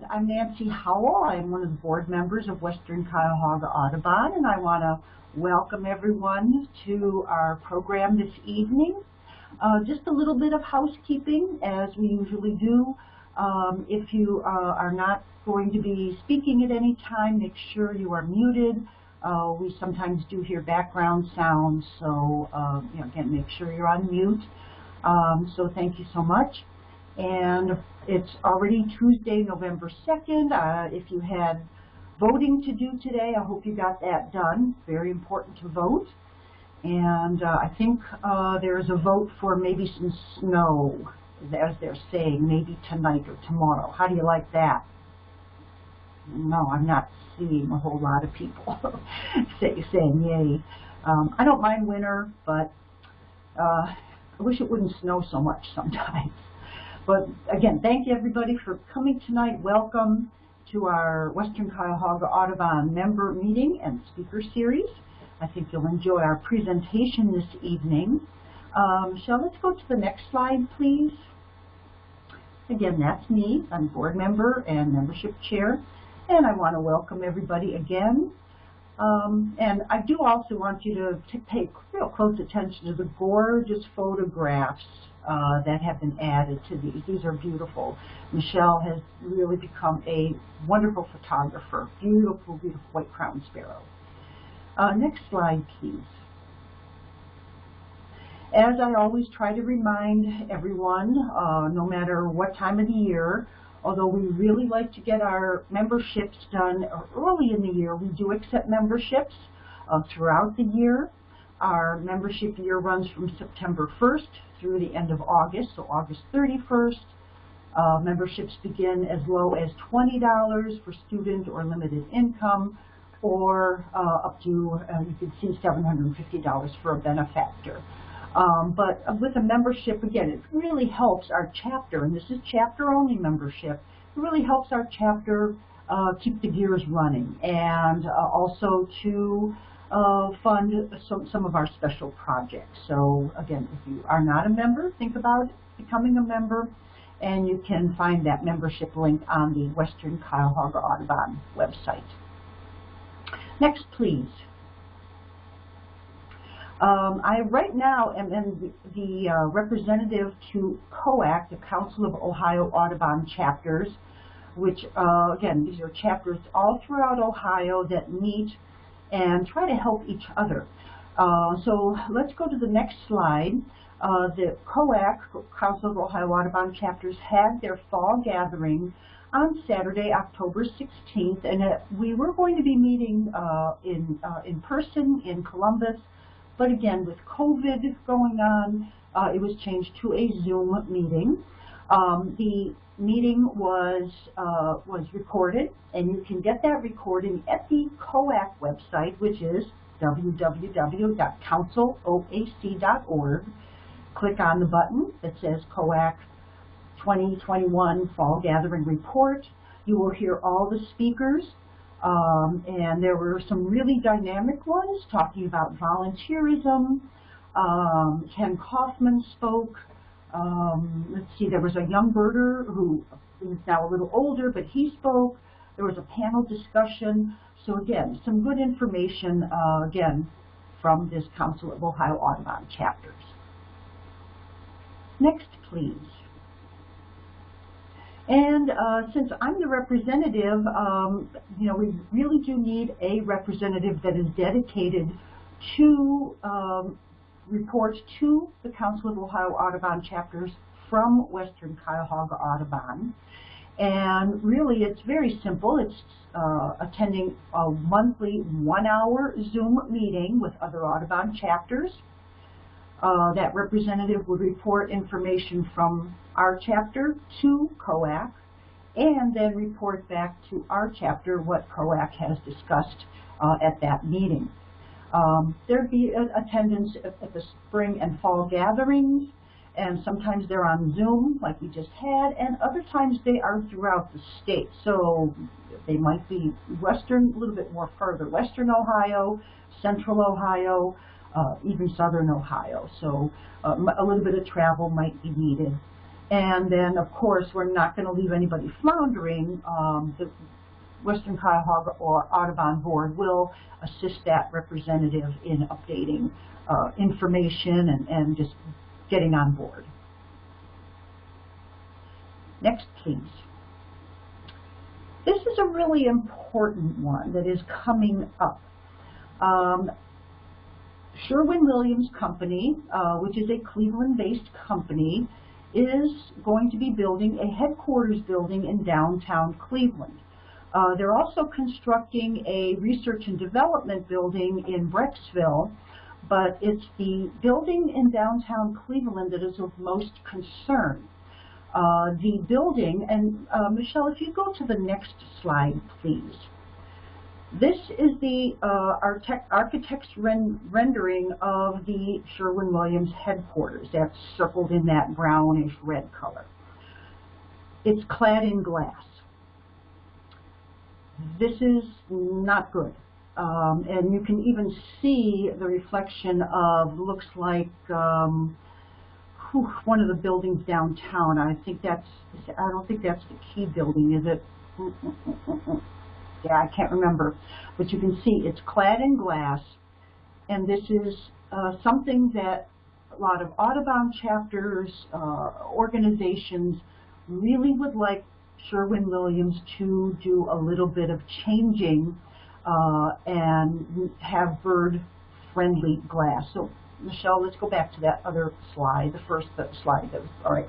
And I'm Nancy Howell. I'm one of the board members of Western Cuyahoga Audubon, and I want to welcome everyone to our program this evening. Uh, just a little bit of housekeeping, as we usually do. Um, if you uh, are not going to be speaking at any time, make sure you are muted. Uh, we sometimes do hear background sounds, so uh, you know, again, make sure you're on mute. Um, so thank you so much. And it's already Tuesday, November 2nd. Uh, if you had voting to do today, I hope you got that done. Very important to vote. And uh, I think uh, there's a vote for maybe some snow, as they're saying, maybe tonight or tomorrow. How do you like that? No, I'm not seeing a whole lot of people say, saying yay. Um, I don't mind winter, but uh, I wish it wouldn't snow so much sometimes. But again, thank you everybody for coming tonight. Welcome to our Western Cuyahoga Audubon member meeting and speaker series. I think you'll enjoy our presentation this evening. Um, let's go to the next slide, please. Again, that's me. I'm board member and membership chair. And I want to welcome everybody again. Um, and I do also want you to, to pay real close attention to the gorgeous photographs uh, that have been added to these. These are beautiful. Michelle has really become a wonderful photographer. Beautiful, beautiful white crown sparrow. Uh, next slide, please. As I always try to remind everyone, uh, no matter what time of the year, although we really like to get our memberships done early in the year, we do accept memberships uh, throughout the year. Our membership year runs from September 1st through the end of August, so August 31st. Uh, memberships begin as low as $20 for student or limited income, or uh, up to, uh, you can see $750 for a benefactor. Um, but with a membership, again, it really helps our chapter, and this is chapter-only membership, it really helps our chapter uh, keep the gears running and uh, also to uh, fund some, some of our special projects. So again, if you are not a member, think about becoming a member, and you can find that membership link on the Western Cuyahoga Audubon website. Next, please. Um, I right now am the, the uh, representative to COAC, the Council of Ohio Audubon Chapters, which, uh, again, these are chapters all throughout Ohio that meet and try to help each other. Uh, so let's go to the next slide. Uh, the COAC, Council of Ohio Audubon Chapters, had their fall gathering on Saturday, October 16th, and uh, we were going to be meeting uh, in, in person in Columbus, but again, with COVID going on, uh, it was changed to a Zoom meeting. Um, the meeting was uh, was recorded, and you can get that recording at the COAC website, which is www.counciloac.org. Click on the button that says COAC 2021 Fall Gathering Report. You will hear all the speakers um, and there were some really dynamic ones talking about volunteerism. Um, Kenn Kaufman spoke. Um, let's see, there was a young birder who is now a little older, but he spoke. There was a panel discussion. So again, some good information, uh, again, from this Council of Ohio Audubon chapters. Next, please. And uh, since I'm the representative, um, you know, we really do need a representative that is dedicated to um, report to the Council of Ohio Audubon chapters from Western Cuyahoga Audubon. And really, it's very simple. It's uh, attending a monthly one-hour Zoom meeting with other Audubon chapters. Uh, that representative would report information from our chapter to COAC and then report back to our chapter what COAC has discussed uh, at that meeting. Um, there'd be attendance at the spring and fall gatherings, and sometimes they're on Zoom, like we just had, and other times they are throughout the state. So they might be western, a little bit more further, western Ohio, central Ohio, uh, even southern Ohio. So uh, a little bit of travel might be needed. And then, of course, we're not going to leave anybody floundering. Um, the Western Cuyahoga or Audubon Board will assist that representative in updating uh, information and, and just getting on board. Next, please. This is a really important one that is coming up. Um, Sherwin-Williams Company, uh, which is a Cleveland-based company, is going to be building a headquarters building in downtown Cleveland. Uh, they're also constructing a research and development building in Brecksville, but it's the building in downtown Cleveland that is of most concern. Uh, the building, and uh, Michelle, if you go to the next slide, please. This is the uh, architect's ren rendering of the Sherwin-Williams headquarters. That's circled in that brownish red color. It's clad in glass. This is not good. Um, and you can even see the reflection of, looks like, um, whew, one of the buildings downtown. I think that's, I don't think that's the key building, is it? Yeah, I can't remember. But you can see it's clad in glass, and this is uh, something that a lot of Audubon chapters, uh, organizations really would like Sherwin-Williams to do a little bit of changing uh, and have bird-friendly glass. So Michelle, let's go back to that other slide, the first slide. That was, all right.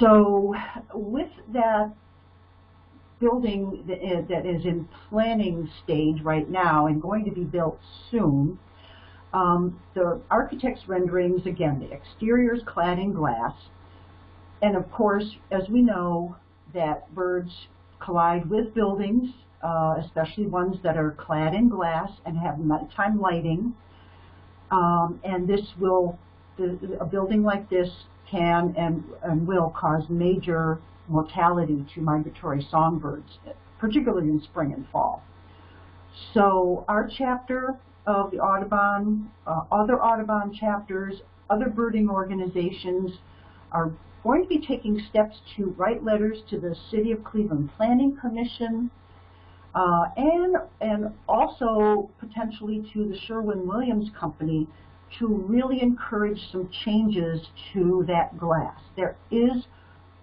So with that building that is in planning stage right now and going to be built soon, um, the architect's renderings, again, the exterior is clad in glass. And of course, as we know, that birds collide with buildings, uh, especially ones that are clad in glass and have nighttime lighting. Um, and this will, a building like this can and, and will cause major mortality to migratory songbirds, particularly in spring and fall. So our chapter of the Audubon, uh, other Audubon chapters, other birding organizations are going to be taking steps to write letters to the City of Cleveland Planning Commission, uh, and, and also potentially to the Sherwin-Williams Company to really encourage some changes to that glass. There is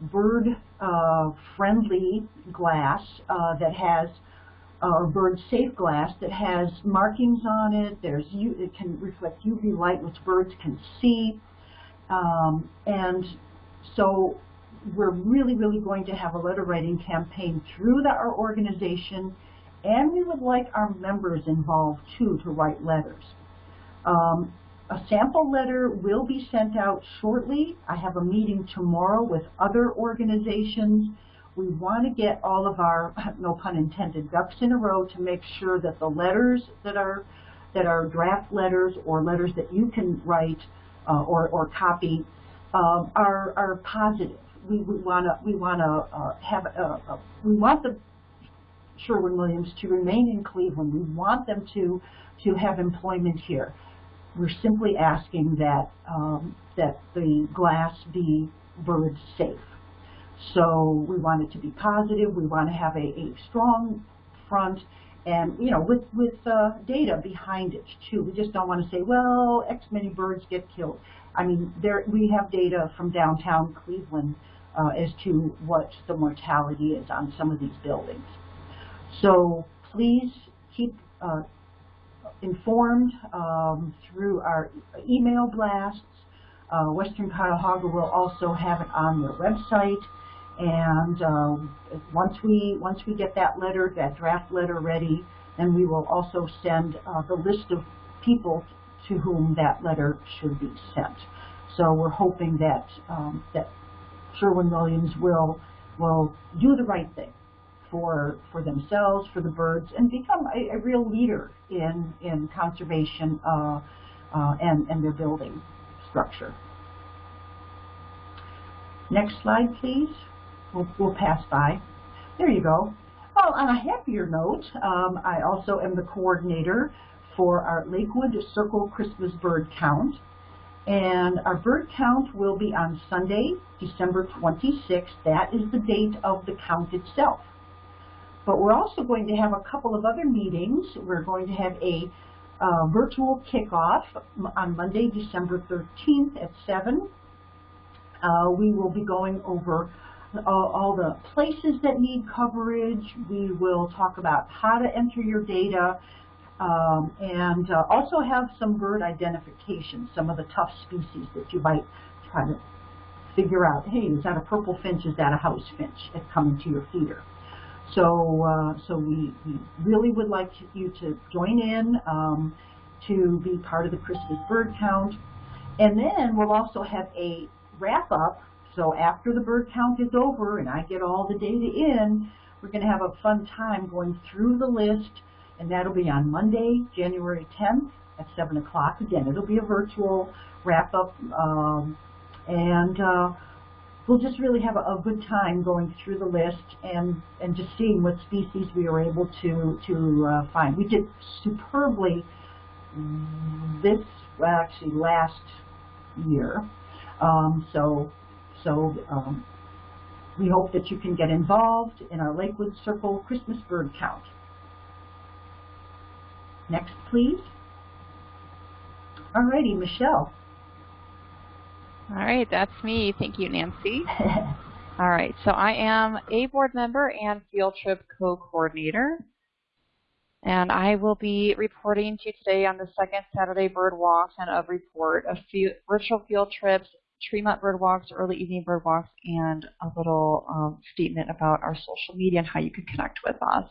bird-friendly uh, glass uh, that has, uh, or bird-safe glass that has markings on it. There's it can reflect UV light, which birds can see. Um, and so we're really, really going to have a letter writing campaign through the, our organization, and we would like our members involved too to write letters. Um, a sample letter will be sent out shortly. I have a meeting tomorrow with other organizations. We want to get all of our, no pun intended, ducks in a row to make sure that the letters that are that are draft letters or letters that you can write uh, or, or copy um, are, are positive. We, want to we want to uh, have a, a, we want the Sherwin-Williams to remain in Cleveland. We want them to to have employment here. We're simply asking that um, that the glass be bird safe. So we want it to be positive. We want to have a, a strong front and you know with with uh, data behind it too. We just don't want to say, well, X many birds get killed. I mean, there we have data from downtown Cleveland uh, as to what the mortality is on some of these buildings. So please keep uh, informed um, through our email blasts. Uh, Western Cuyahoga will also have it on their website. And um, once we once we get that letter, that draft letter ready, then we will also send uh, the list of people to whom that letter should be sent. So we're hoping that um, that Sherwin-Williams will will do the right thing for for themselves, for the birds, and become a, a real leader in in conservation uh, uh, and and their building structure. Next slide, please. We'll, we'll pass by. There you go. Well, on a happier note, um, I also am the coordinator for our Lakewood Circle Christmas Bird Count. And our bird count will be on Sunday, December 26th. That is the date of the count itself. But we're also going to have a couple of other meetings. We're going to have a uh, virtual kickoff on Monday, December 13th at 7. Uh, we will be going over all, all the places that need coverage. We will talk about how to enter your data um, and uh, also have some bird identification, some of the tough species that you might try to figure out, hey, is that a purple finch, is that a house finch that's coming to your feeder? So, uh, so we, we, really would like you to join in um, to be part of the Christmas bird count. And then we'll also have a wrap up. So after the bird count is over and I get all the data in, we're going to have a fun time going through the list and that'll be on Monday, January 10th at 7 o'clock. Again, it'll be a virtual wrap-up, um, and uh, we'll just really have a, a, good time going through the list and, and just seeing what species we were able to, to uh, find. We did superbly this, well, actually last year, um, so, so um, we hope that you can get involved in our Lakewood Circle Christmas bird count. Next, please. Alrighty, Michelle. All right, that's me. Thank you, Nancy. All right, so I am a board member and field trip co-coordinator. And I will be reporting to you today on the second Saturday bird walks and a report of virtual field trips, Tremont bird walks, early evening bird walks, and a little um, statement about our social media and how you can connect with us.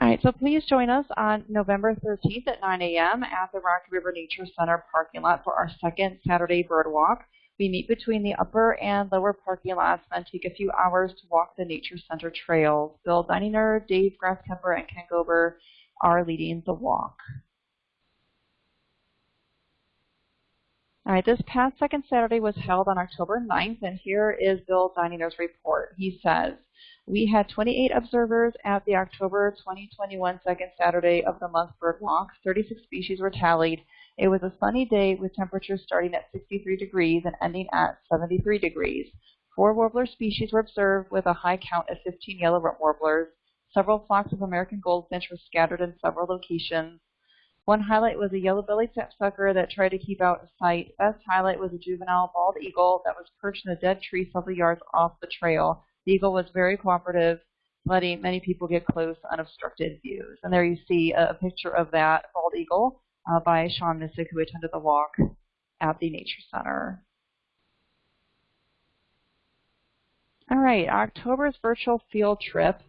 All right, so please join us on November 13th at 9 a.m. at the Rocky River Nature Center parking lot for our second Saturday bird walk. We meet between the upper and lower parking lots and take a few hours to walk the Nature Center trails. Bill Dininger, Dave Grasskemper, and Ken Gober are leading the walk. All right, this past second Saturday was held on October 9th, and here is Bill Dininger's report. He says, we had 28 observers at the October 2021 second Saturday of the month bird walk. 36 species were tallied. It was a sunny day with temperatures starting at 63 degrees and ending at 73 degrees. Four warbler species were observed with a high count of 15 yellow-rump warblers. Several flocks of American goldfinch were scattered in several locations. One highlight was a yellow-bellied sapsucker that tried to keep out of sight. Best highlight was a juvenile bald eagle that was perched in a dead tree several yards off the trail. The eagle was very cooperative, letting many people get close unobstructed views. And there you see a, picture of that bald eagle uh, by Sean Missick, who attended the walk at the Nature Center. All right, October's virtual field trip.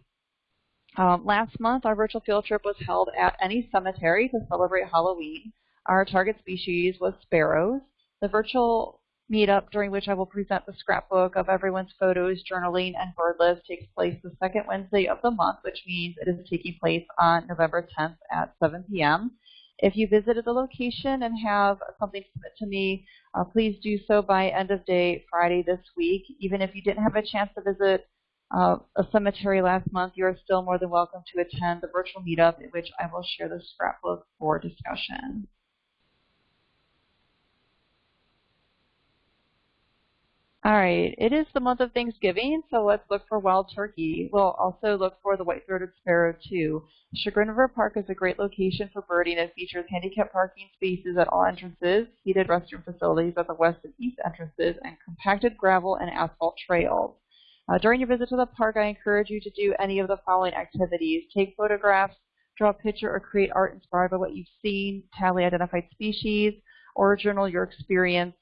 Um, last month, our virtual field trip was held at any cemetery to celebrate Halloween. Our target species was sparrows. The virtual meetup during which I will present the scrapbook of everyone's photos, journaling, and bird list takes place the second Wednesday of the month, which means it is taking place on November 10th at 7 p.m. If you visited the location and have something to submit to me, uh, please do so by end of day Friday this week. Even if you didn't have a chance to visit uh, a cemetery last month, you are still more than welcome to attend the virtual meetup in which I will share the scrapbook for discussion. All right, it is the month of Thanksgiving, so let's look for wild turkey. We'll also look for the white-throated sparrow too. Chagrin River Park is a great location for birding. It features handicapped parking spaces at all entrances, heated restroom facilities at the west and east entrances, and compacted gravel and asphalt trails. Uh, during your visit to the park, I encourage you to do any of the following activities. Take photographs, draw a picture, or create art inspired by what you've seen, tally identified species, or journal your experience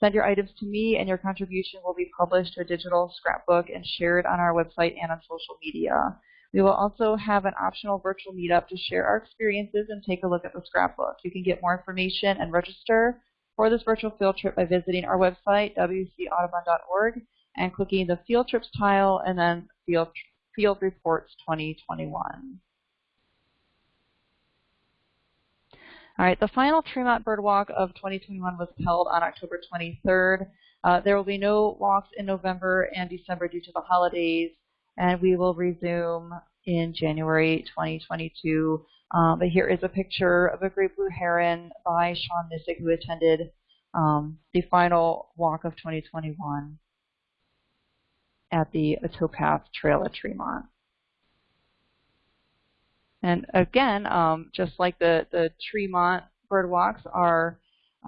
Send your items to me and your contribution will be published to a digital scrapbook and shared on our website and on social media. We will also have an optional virtual meetup to share our experiences and take a look at the scrapbook. You can get more information and register for this virtual field trip by visiting our website, wcaudubon.org, and clicking the Field Trips tile and then Field, field Reports 2021. All right, the final Tremont Bird Walk of 2021 was held on October 23rd. Uh, there will be no walks in November and December due to the holidays, and we will resume in January 2022 Um, but here is a picture of a great blue heron by Sean Missick, who attended um, the final walk of 2021 at the Towpath Trail at Tremont. And again, um, just like the, the Tremont bird walks are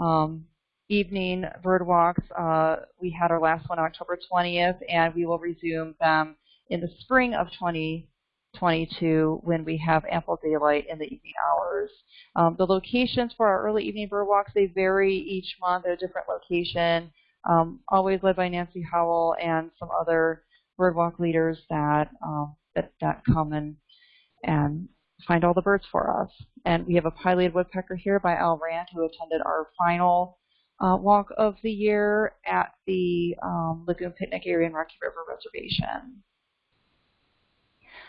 um, evening bird walks. Uh, we had our last one October 20th, and we will resume them in the spring of 2022 when we have ample daylight in the evening hours. Um, the locations for our early evening bird walks, they vary each month at a different location, um, always led by Nancy Howell and some other bird walk leaders that, um, that, that come and, and find all the birds for us. And we have a pileated woodpecker here by Al Rand who attended our final uh, walk of the year at the um, Lagoon Picnic Area and Rocky River Reservation.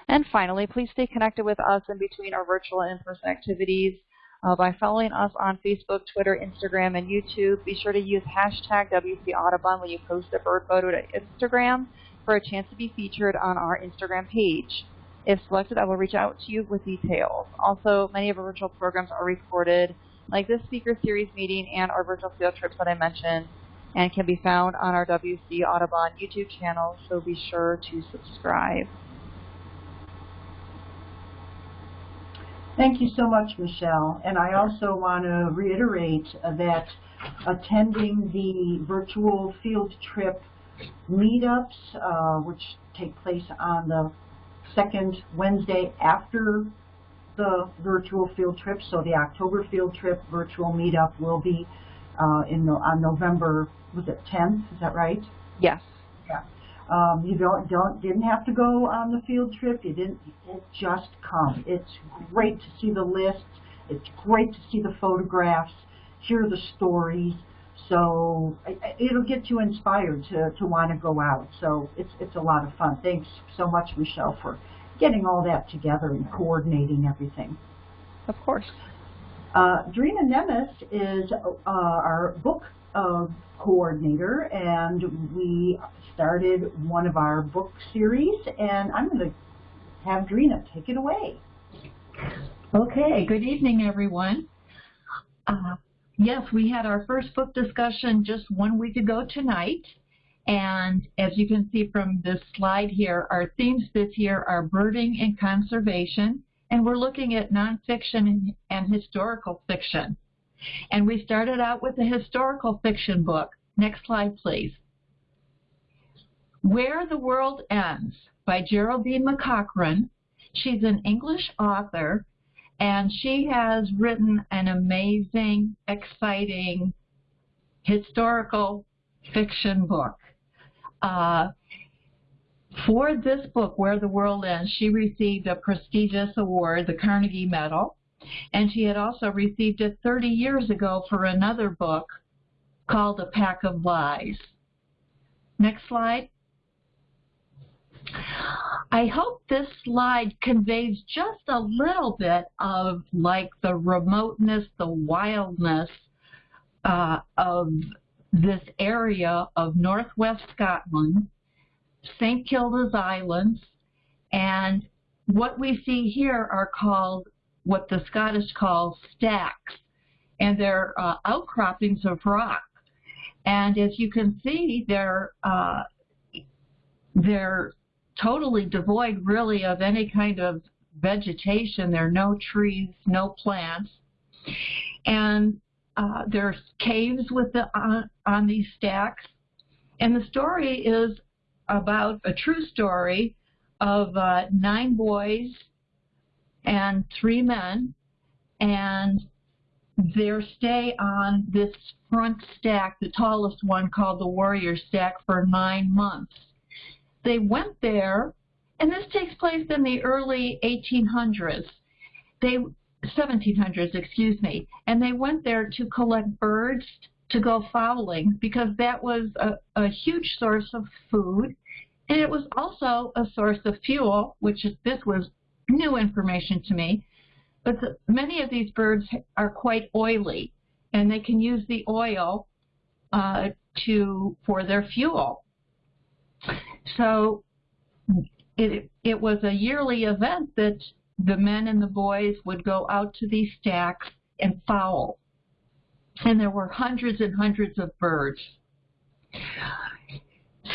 And finally, please stay connected with us in between our virtual and in-person activities uh, by following us on Facebook, Twitter, Instagram, and YouTube. Be sure to use hashtag WC Audubon when you post a bird photo to Instagram for a chance to be featured on our Instagram page. If selected, I will reach out to you with details. Also, many of our virtual programs are recorded, like this speaker series meeting and our virtual field trips that I mentioned, and can be found on our WC Audubon YouTube channel, so be sure to subscribe. Thank you so much, Michelle. And I also want to reiterate that attending the virtual field trip meetups, uh, which take place on the second Wednesday after the virtual field trip. So the October field trip virtual meetup will be uh, in the, on November, was it 10th? Is that right? Yes. Um, you don't don't didn't have to go on the field trip. You didn't. just come. It's great to see the lists. It's great to see the photographs, hear the stories. So it'll get you inspired to, to want to go out. So it's, it's a lot of fun. Thanks so much, Michelle, for getting all that together and coordinating everything. Of course. Uh, Drina Nemes is uh, our book uh, coordinator, and we started one of our book series, and I'm going to have Drina take it away. Okay, good evening, everyone. Uh, Yes, we had our first book discussion just one week ago tonight. And as you can see from this slide here, our themes this year are birding and conservation. And we're looking at nonfiction and historical fiction. And we started out with a historical fiction book. Next slide, please. Where the World Ends by Geraldine McCaughrean. She's an English author and she has written an amazing, exciting, historical fiction book. Uh, for this book, Where the World Ends, she received a prestigious award, the Carnegie Medal, and she had also received it 30 years ago for another book called A Pack of Lies. Next slide. I hope this slide conveys just a little bit of like the remoteness, the wildness uh, of this area of northwest Scotland, St. Kilda's Islands, and what we see here are called what the Scottish call stacks, and they're uh, outcroppings of rock. And as you can see, they're uh, they're totally devoid really of any kind of vegetation. There are no trees, no plants. And uh, there's caves with the, on, on these stacks. And the story is about a true story of uh, nine boys and three men and their stay on this front stack, the tallest one called the Warrior Stack, for nine months. They went there, and this takes place in the early 1800s. They 1700s, excuse me, and they went there to collect birds to go fowling because that was a, a huge source of food, and it was also a source of fuel, which this was new information to me. But the, many of these birds are quite oily, and they can use the oil uh, to for their fuel. So it, it was a yearly event that the men and the boys would go out to these stacks and fowl. And there were hundreds and hundreds of birds.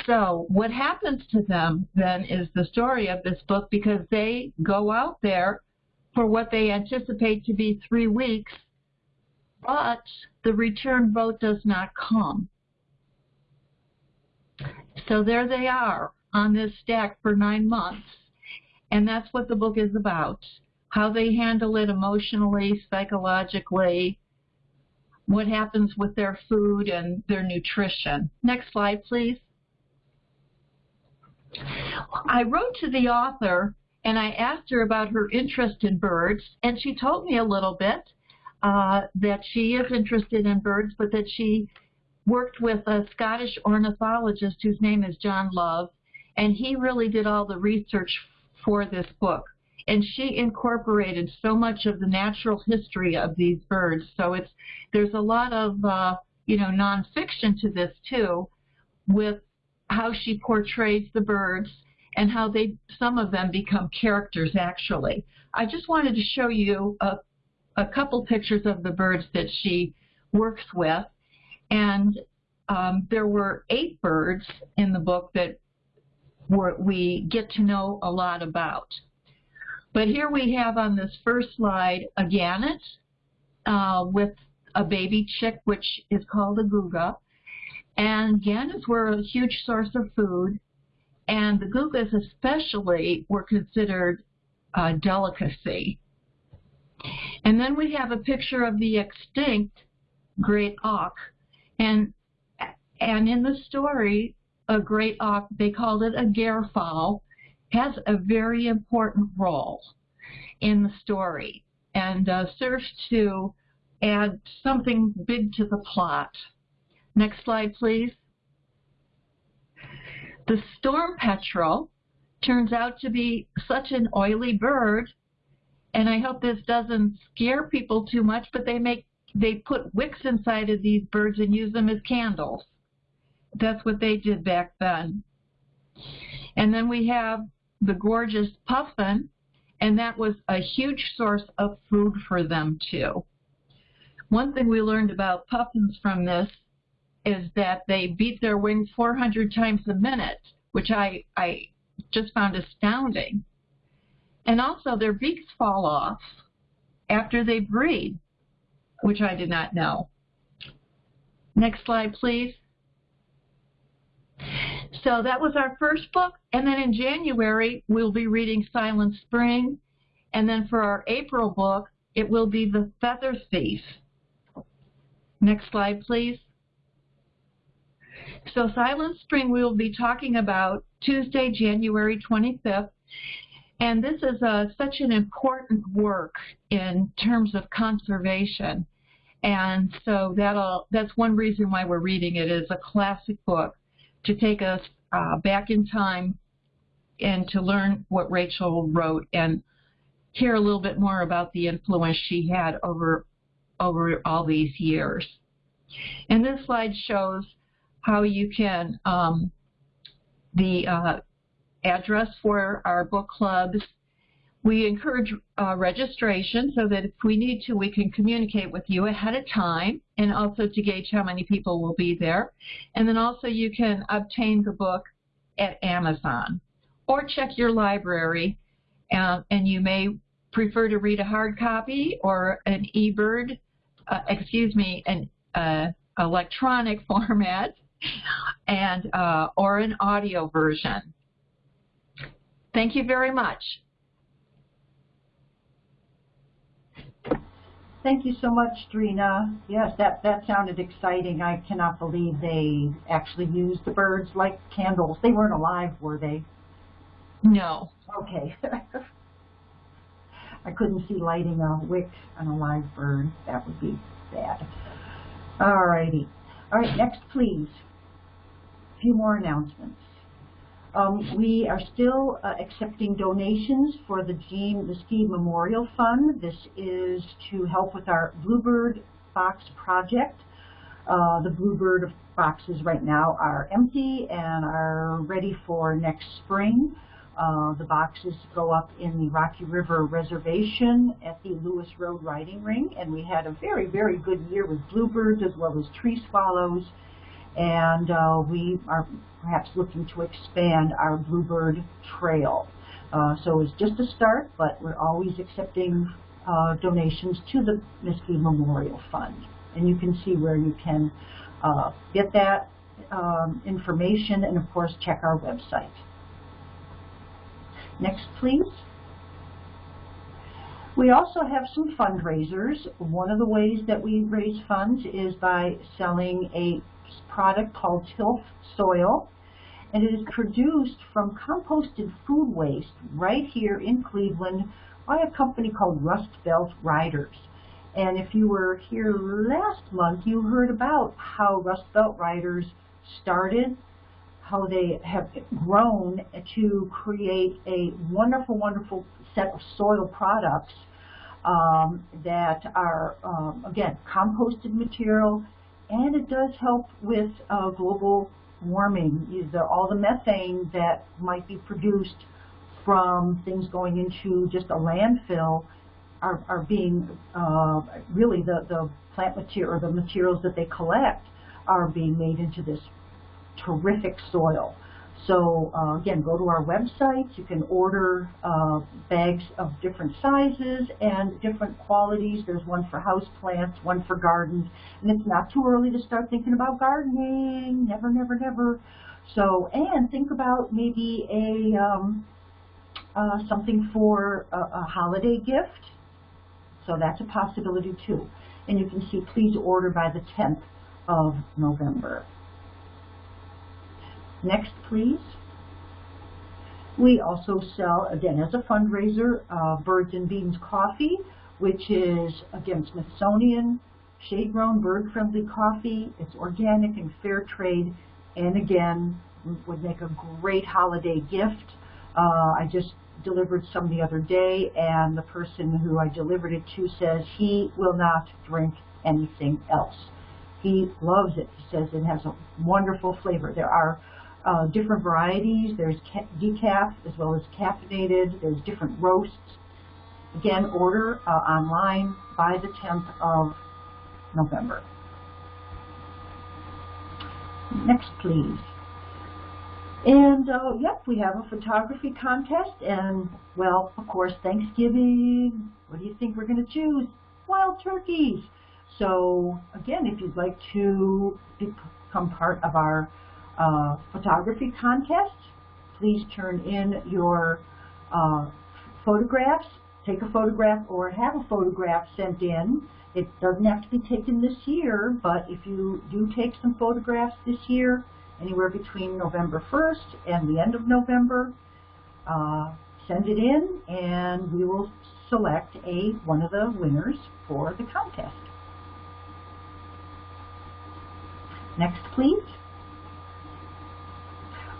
So what happens to them then is the story of this book because they go out there for what they anticipate to be three weeks, but the return boat does not come. So there they are on this stack for nine months. And that's what the book is about. How they handle it emotionally, psychologically, what happens with their food and their nutrition. Next slide, please. I wrote to the author and I asked her about her interest in birds, and she told me a little bit uh, that she is interested in birds, but that she worked with a Scottish ornithologist whose name is John Love, and he really did all the research for this book. And she incorporated so much of the natural history of these birds. So it's there's a lot of uh, you know nonfiction to this too, with how she portrays the birds and how they some of them become characters actually. I just wanted to show you a, a couple pictures of the birds that she works with. And um, there were eight birds in the book that were, we get to know a lot about. But here we have on this first slide a gannet uh, with a baby chick, which is called a guga. And gannets were a huge source of food, and the gugas especially were considered a delicacy. And then we have a picture of the extinct great auk, and and in the story, a great auk, they called it a garefowl, has a very important role in the story and uh, serves to add something big to the plot. Next slide, please. The storm petrel turns out to be such an oily bird, and I hope this doesn't scare people too much, but they make they put wicks inside of these birds and use them as candles. That's what they did back then. And then we have the gorgeous puffin, and that was a huge source of food for them too. One thing we learned about puffins from this is that they beat their wings 400 times a minute, which I, I just found astounding. And also their beaks fall off after they breed, which I did not know. Next slide, please. So that was our first book. And then in January, we'll be reading Silent Spring. And then for our April book, it will be The Feather Thief. Next slide, please. So Silent Spring we will be talking about Tuesday, January 25th. And this is a, uh, such an important work in terms of conservation. And so that'll, that's one reason why we're reading it a classic book to take us uh, back in time and to learn what Rachel wrote and hear a little bit more about the influence she had over over all these years. And this slide shows how you can, um, the uh, address for our book clubs. We encourage uh, registration so that if we need to, we can communicate with you ahead of time and also to gauge how many people will be there. And then also you can obtain the book at Amazon or check your library uh, and you may prefer to read a hard copy or an eBird, uh, excuse me, an uh, electronic format and uh, or an audio version. Thank you very much. Thank you so much, Drina. Yes, that, that sounded exciting. I cannot believe they actually used the birds like candles. They weren't alive, were they? No. Okay. I couldn't see lighting a wick on a live bird. That would be bad. All righty. All right, next, please. A few more announcements. Um, we are still uh, accepting donations for the Jean Liskey Memorial Fund. This is to help with our Bluebird Box project. Uh, the Bluebird boxes right now are empty and are ready for next spring. Uh, the boxes go up in the Rocky River Reservation at the Lewis Road Riding Ring, and we had a very, very good year with bluebirds as well as tree swallows, and uh, we are perhaps looking to expand our bluebird trail. Uh, so it's just a start, but we're always accepting uh, donations to the Miskey Memorial Fund, and you can see where you can uh, get that um, information, and of course check our website. Next, please. We also have some fundraisers. One of the ways that we raise funds is by selling a product called Tilth Soil, and it is produced from composted food waste right here in Cleveland by a company called Rust Belt Riders. And if you were here last month, you heard about how Rust Belt Riders started how they have grown to create a wonderful, wonderful set of soil products um, that are, um, again, composted material, and it does help with uh, global warming. The, all the methane that might be produced from things going into just a landfill are, are being, uh, really the, the plant material, or the materials that they collect are being made into this terrific soil. So uh, again, go to our website. You can order uh, bags of different sizes and different qualities. There's one for house plants, one for gardens, and it's not too early to start thinking about gardening. Never, never, never. So, and think about maybe a um, uh, something for a, a holiday gift. So that's a possibility too. And you can see, please order by the 10th of November. Next, please. We also sell, again, as a fundraiser, uh, Birds and Beans Coffee, which is, again, Smithsonian, shade-grown, bird-friendly coffee. It's organic and fair trade, and again, would make a great holiday gift. Uh, I just delivered some the other day, and the person who I delivered it to says he will not drink anything else. He loves it. He says it has a wonderful flavor. There are uh, different varieties. There's decaf as well as caffeinated. There's different roasts. Again, order uh, online by the 10th of November. Next, please. And, uh, yep, we have a photography contest. And, well, of course, Thanksgiving. What do you think we're going to choose? Wild turkeys. So, again, if you'd like to become part of our uh, photography contest. Please turn in your uh, photographs, take a photograph or have a photograph sent in. It doesn't have to be taken this year, but if you do take some photographs this year, anywhere between November 1st and the end of November, uh, send it in and we will select a one of the winners for the contest. Next, please.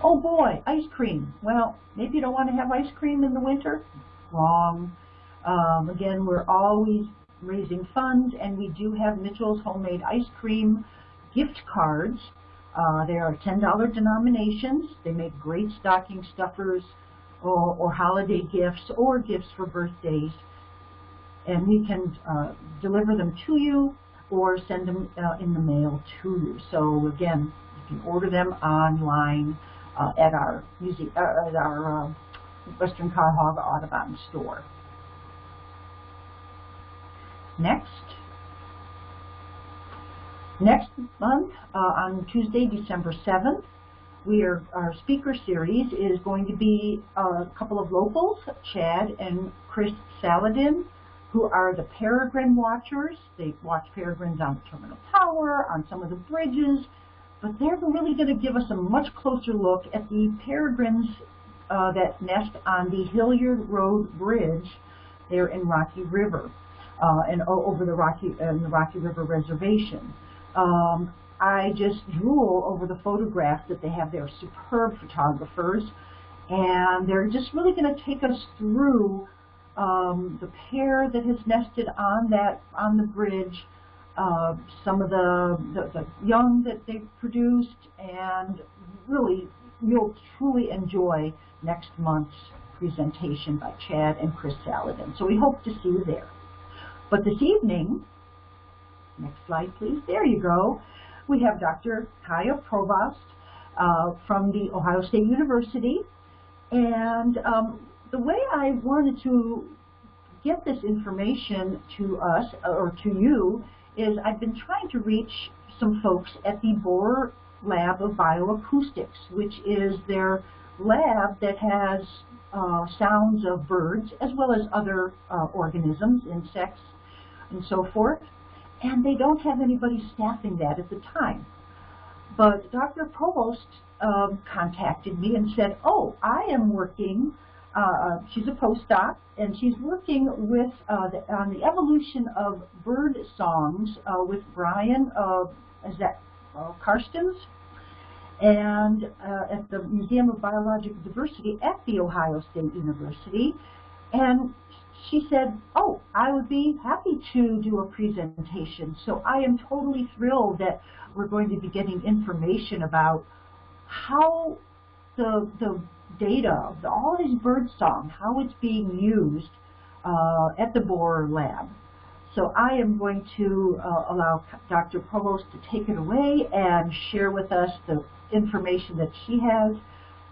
Oh boy, ice cream. Well, maybe you don't want to have ice cream in the winter. Wrong. Um, again, we're always raising funds, and we do have Mitchell's Homemade Ice Cream gift cards. Uh, they are $10 denominations. They make great stocking stuffers or, or holiday gifts or gifts for birthdays. And we can uh, deliver them to you or send them uh, in the mail to you. So again, you can order them online uh, at our music, uh, at our uh, Western Cuyahoga Audubon store. Next. Next month, uh, on Tuesday, December 7th, we are, our speaker series is going to be a couple of locals, Chad and Chris Saladin, who are the peregrine watchers. They watch peregrines on the Terminal Tower, on some of the bridges, but they're really going to give us a much closer look at the peregrines uh, that nest on the Hilliard Road Bridge there in Rocky River uh, and over the Rocky, uh, the Rocky River Reservation. Um, I just drool over the photographs that they have. They're superb photographers, and they're just really going to take us through um, the pair that has nested on that on the bridge uh, some of the, the, the, young that they've produced and really you'll truly enjoy next month's presentation by Chad and Chris Saladin. So we hope to see you there. But this evening, next slide please, there you go, we have Dr. Kaiya Provost uh, from the Ohio State University. And um, the way I wanted to get this information to us, or to you, is I've been trying to reach some folks at the Borror Lab of Bioacoustics, which is their lab that has uh, sounds of birds as well as other uh, organisms, insects, and so forth. And they don't have anybody staffing that at the time. But Dr. Provost um, contacted me and said, oh, I am working, uh, she's a postdoc, and she's working with uh, the, on the evolution of bird songs uh, with Brian, uh, is that uh, Carstens? And uh, at the Museum of Biological Diversity at The Ohio State University. And she said, oh, I would be happy to do a presentation. So I am totally thrilled that we're going to be getting information about how the, the data all these bird song, how it's being used uh, at the Borror lab. So I am going to uh, allow Dr. Provost to take it away and share with us the information that she has.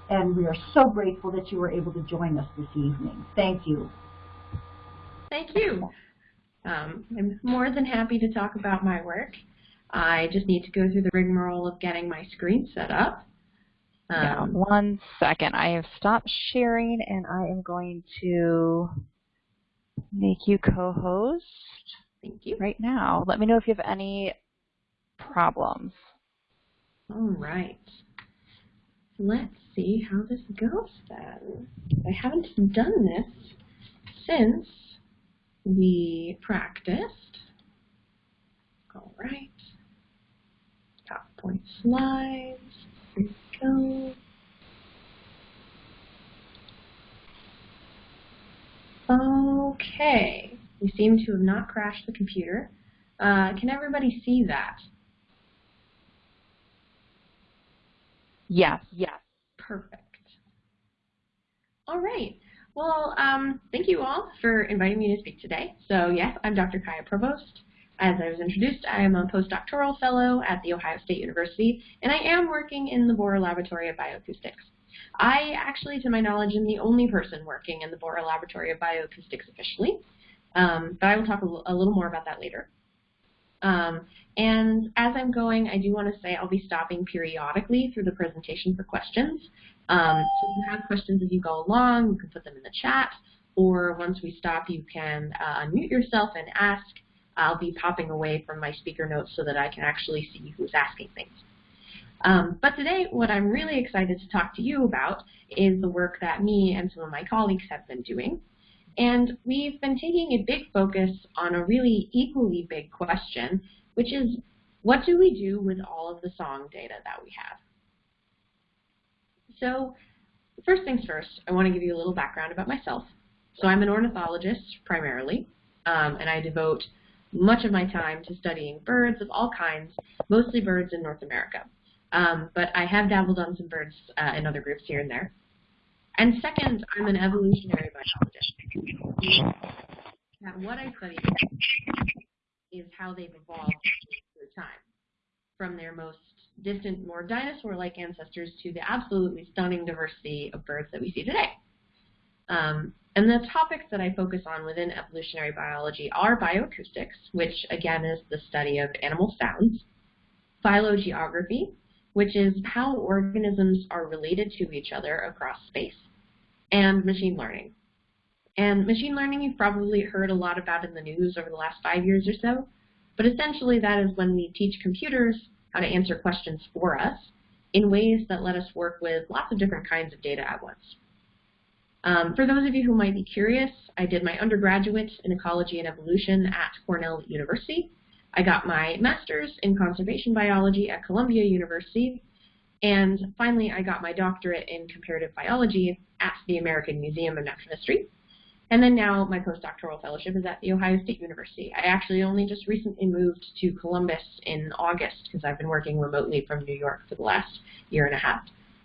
And we are so grateful that you were able to join us this evening. Thank you. Thank you. Um, I'm more than happy to talk about my work. I just need to go through the rigmarole of getting my screen set up. Um, yeah, one second. I have stopped sharing and I am going to make you co-host. Thank you. Right now. Let me know if you have any problems. All right. Let's see how this goes then. I haven't done this since we practiced. All right. PowerPoint slides. Go. Okay. We seem to have not crashed the computer. Uh, can everybody see that? Yes. Yes. Perfect. All right. Well, um, thank you all for inviting me to speak today. So yes, I'm Dr. Kaiya Provost. As I was introduced, I am a postdoctoral fellow at The Ohio State University, and I am working in the Borror Laboratory of Bioacoustics. I actually, to my knowledge, am the only person working in the Borror Laboratory of Bioacoustics officially, um, but I will talk a, a, little more about that later. Um, and as I'm going, I do want to say I'll be stopping periodically through the presentation for questions. Um, so if you have questions as you go along, you can put them in the chat, or once we stop, you can uh, unmute yourself and ask. I'll be popping away from my speaker notes so that I can actually see who's asking things. Um, but today, what I'm really excited to talk to you about is the work that me and some of my colleagues have been doing. And we've been taking a big focus on a really equally big question, which is what do we do with all of the song data that we have? So first things first, I want to give you a little background about myself. So I'm an ornithologist primarily, um, and I devote much of my time to studying birds of all kinds, mostly birds in North America. Um, but I have dabbled on some birds uh, in other groups here and there. And second, I'm an evolutionary biologist. And what I study is how they've evolved through time, from their most distant, more dinosaur-like ancestors to the absolutely stunning diversity of birds that we see today. Um, and the topics that I focus on within evolutionary biology are bioacoustics, which again is the study of animal sounds, phylogeography, which is how organisms are related to each other across space, and machine learning. And machine learning you've probably heard a lot about in the news over the last five years or so, but essentially that is when we teach computers how to answer questions for us in ways that let us work with lots of different kinds of data at once. Um, for those of you who might be curious, I did my undergraduate in ecology and evolution at Cornell University. I got my master's in conservation biology at Columbia University. And finally, I got my doctorate in comparative biology at the American Museum of Natural History. And then now my postdoctoral fellowship is at The Ohio State University. I actually only just recently moved to Columbus in August because I've been working remotely from New York for the last year and a half.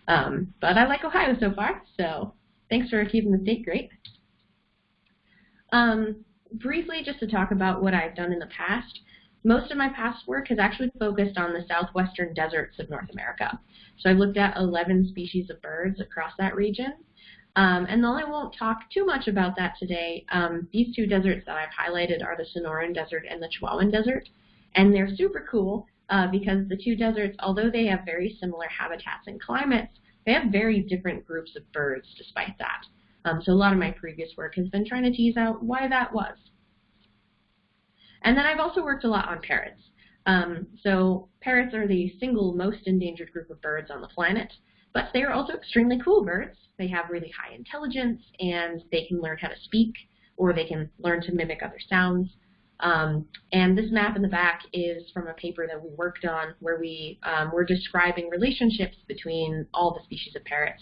Um, but I like Ohio so far, so thanks for keeping the state great. Um, briefly, just to talk about what I've done in the past, most of my past work has actually focused on the southwestern deserts of North America. So I've looked at 11 species of birds across that region. Um, and though I won't talk too much about that today, um, these two deserts that I've highlighted are the Sonoran Desert and the Chihuahuan Desert. And they're super cool uh, because the two deserts, although they have very similar habitats and climates, they have very different groups of birds despite that. Um, so a lot of my previous work has been trying to tease out why that was. And then I've also worked a lot on parrots. Um, so parrots are the single most endangered group of birds on the planet, but they are also extremely cool birds. They have really high intelligence and they can learn how to speak or they can learn to mimic other sounds. Um, and this map in the back is from a paper that we worked on where we um, were describing relationships between all the species of parrots.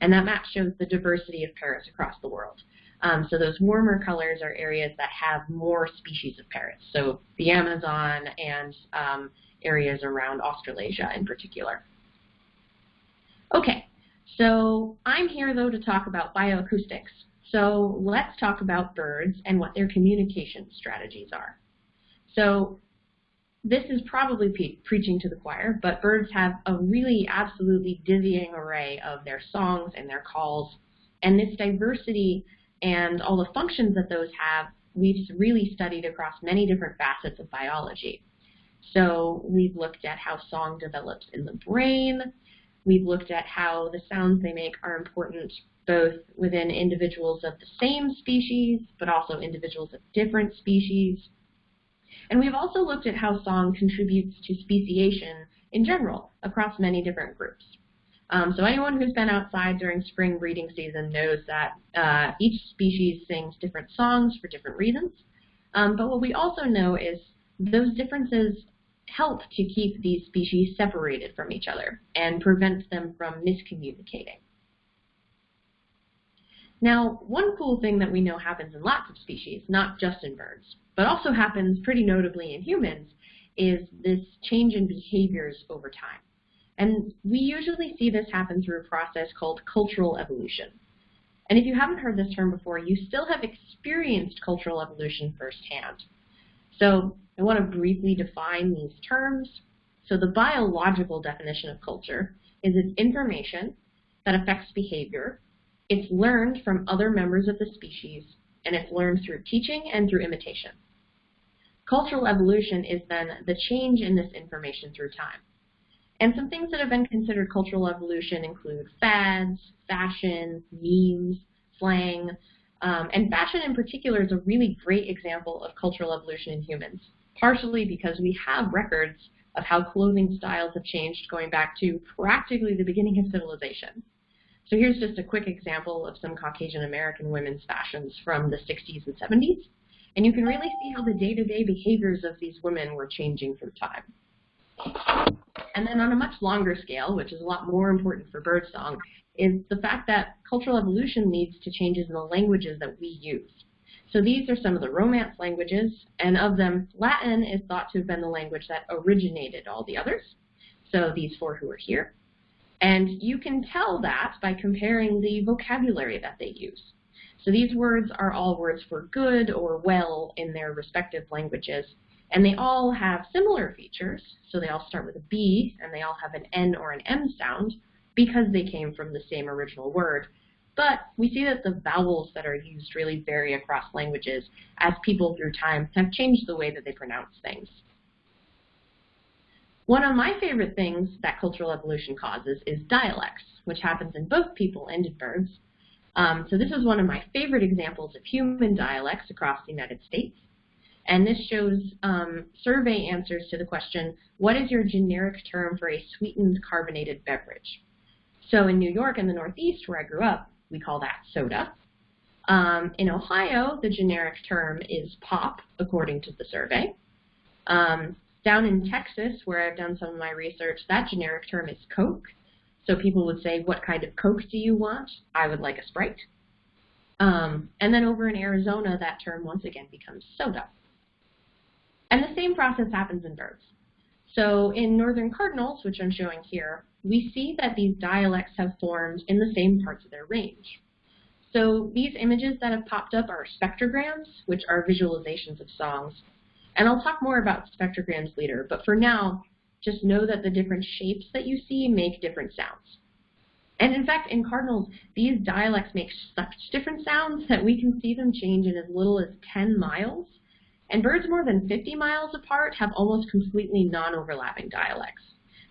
And that map shows the diversity of parrots across the world. Um, so those warmer colors are areas that have more species of parrots. So the Amazon and um, areas around Australasia in particular. Okay, so I'm here though to talk about bioacoustics. So let's talk about birds and what their communication strategies are. So this is probably preaching to the choir, but birds have a really absolutely dizzying array of their songs and their calls. And this diversity and all the functions that those have, we've really studied across many different facets of biology. So we've looked at how song develops in the brain. We've looked at how the sounds they make are important both within individuals of the same species, but also individuals of different species. And we've also looked at how song contributes to speciation in general across many different groups. Um, so anyone who's been outside during spring breeding season knows that uh, each species sings different songs for different reasons. Um, but what we also know is those differences help to keep these species separated from each other and prevent them from miscommunicating. Now, one cool thing that we know happens in lots of species, not just in birds, but also happens pretty notably in humans, is this change in behaviors over time. And we usually see this happen through a process called cultural evolution. And if you haven't heard this term before, you still have experienced cultural evolution firsthand. So I want to briefly define these terms. So the biological definition of culture is it's information that affects behavior. It's learned from other members of the species, and it's learned through teaching and through imitation. Cultural evolution is then the change in this information through time. And some things that have been considered cultural evolution include fads, fashion, memes, slang, um, and fashion in particular is a really great example of cultural evolution in humans, partially because we have records of how clothing styles have changed going back to practically the beginning of civilization. So here's just a quick example of some Caucasian American women's fashions from the 60s and 70s. And you can really see how the day-to-day -day behaviors of these women were changing through time. And then on a much longer scale, which is a lot more important for birdsong, is the fact that cultural evolution leads to changes in the languages that we use. So these are some of the Romance languages, and of them, Latin is thought to have been the language that originated all the others. So these four who are here. And you can tell that by comparing the vocabulary that they use. So these words are all words for good or well in their respective languages, and they all have similar features, so they all start with a B, and they all have an N or an M sound, because they came from the same original word. But we see that the vowels that are used really vary across languages as people through time have changed the way that they pronounce things. One of my favorite things that cultural evolution causes is dialects, which happens in both people and in birds. Um, so this is one of my favorite examples of human dialects across the United States. And this shows um, survey answers to the question, what is your generic term for a sweetened carbonated beverage? So in New York and the Northeast, where I grew up, we call that soda. Um, in Ohio, the generic term is pop, according to the survey. Um, down in Texas, where I've done some of my research, that generic term is Coke. So people would say, what kind of Coke do you want? I would like a Sprite. Um, and then over in Arizona, that term once again becomes soda. And the same process happens in birds. So in northern cardinals, which I'm showing here, we see that these dialects have formed in the same parts of their range. So these images that have popped up are spectrograms, which are visualizations of songs. And I'll talk more about spectrograms later, but for now, just know that the different shapes that you see make different sounds. And in fact, in cardinals, these dialects make such different sounds that we can see them change in as little as 10 miles. And birds more than 50 miles apart have almost completely non-overlapping dialects,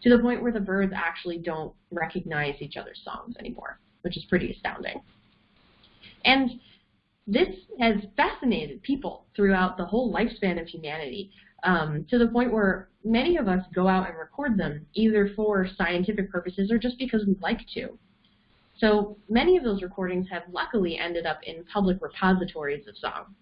to the point where the birds actually don't recognize each other's songs anymore, which is pretty astounding. And this has fascinated people throughout the whole lifespan of humanity um, to the point where many of us go out and record them either for scientific purposes or just because we like to. So many of those recordings have luckily ended up in public repositories of song.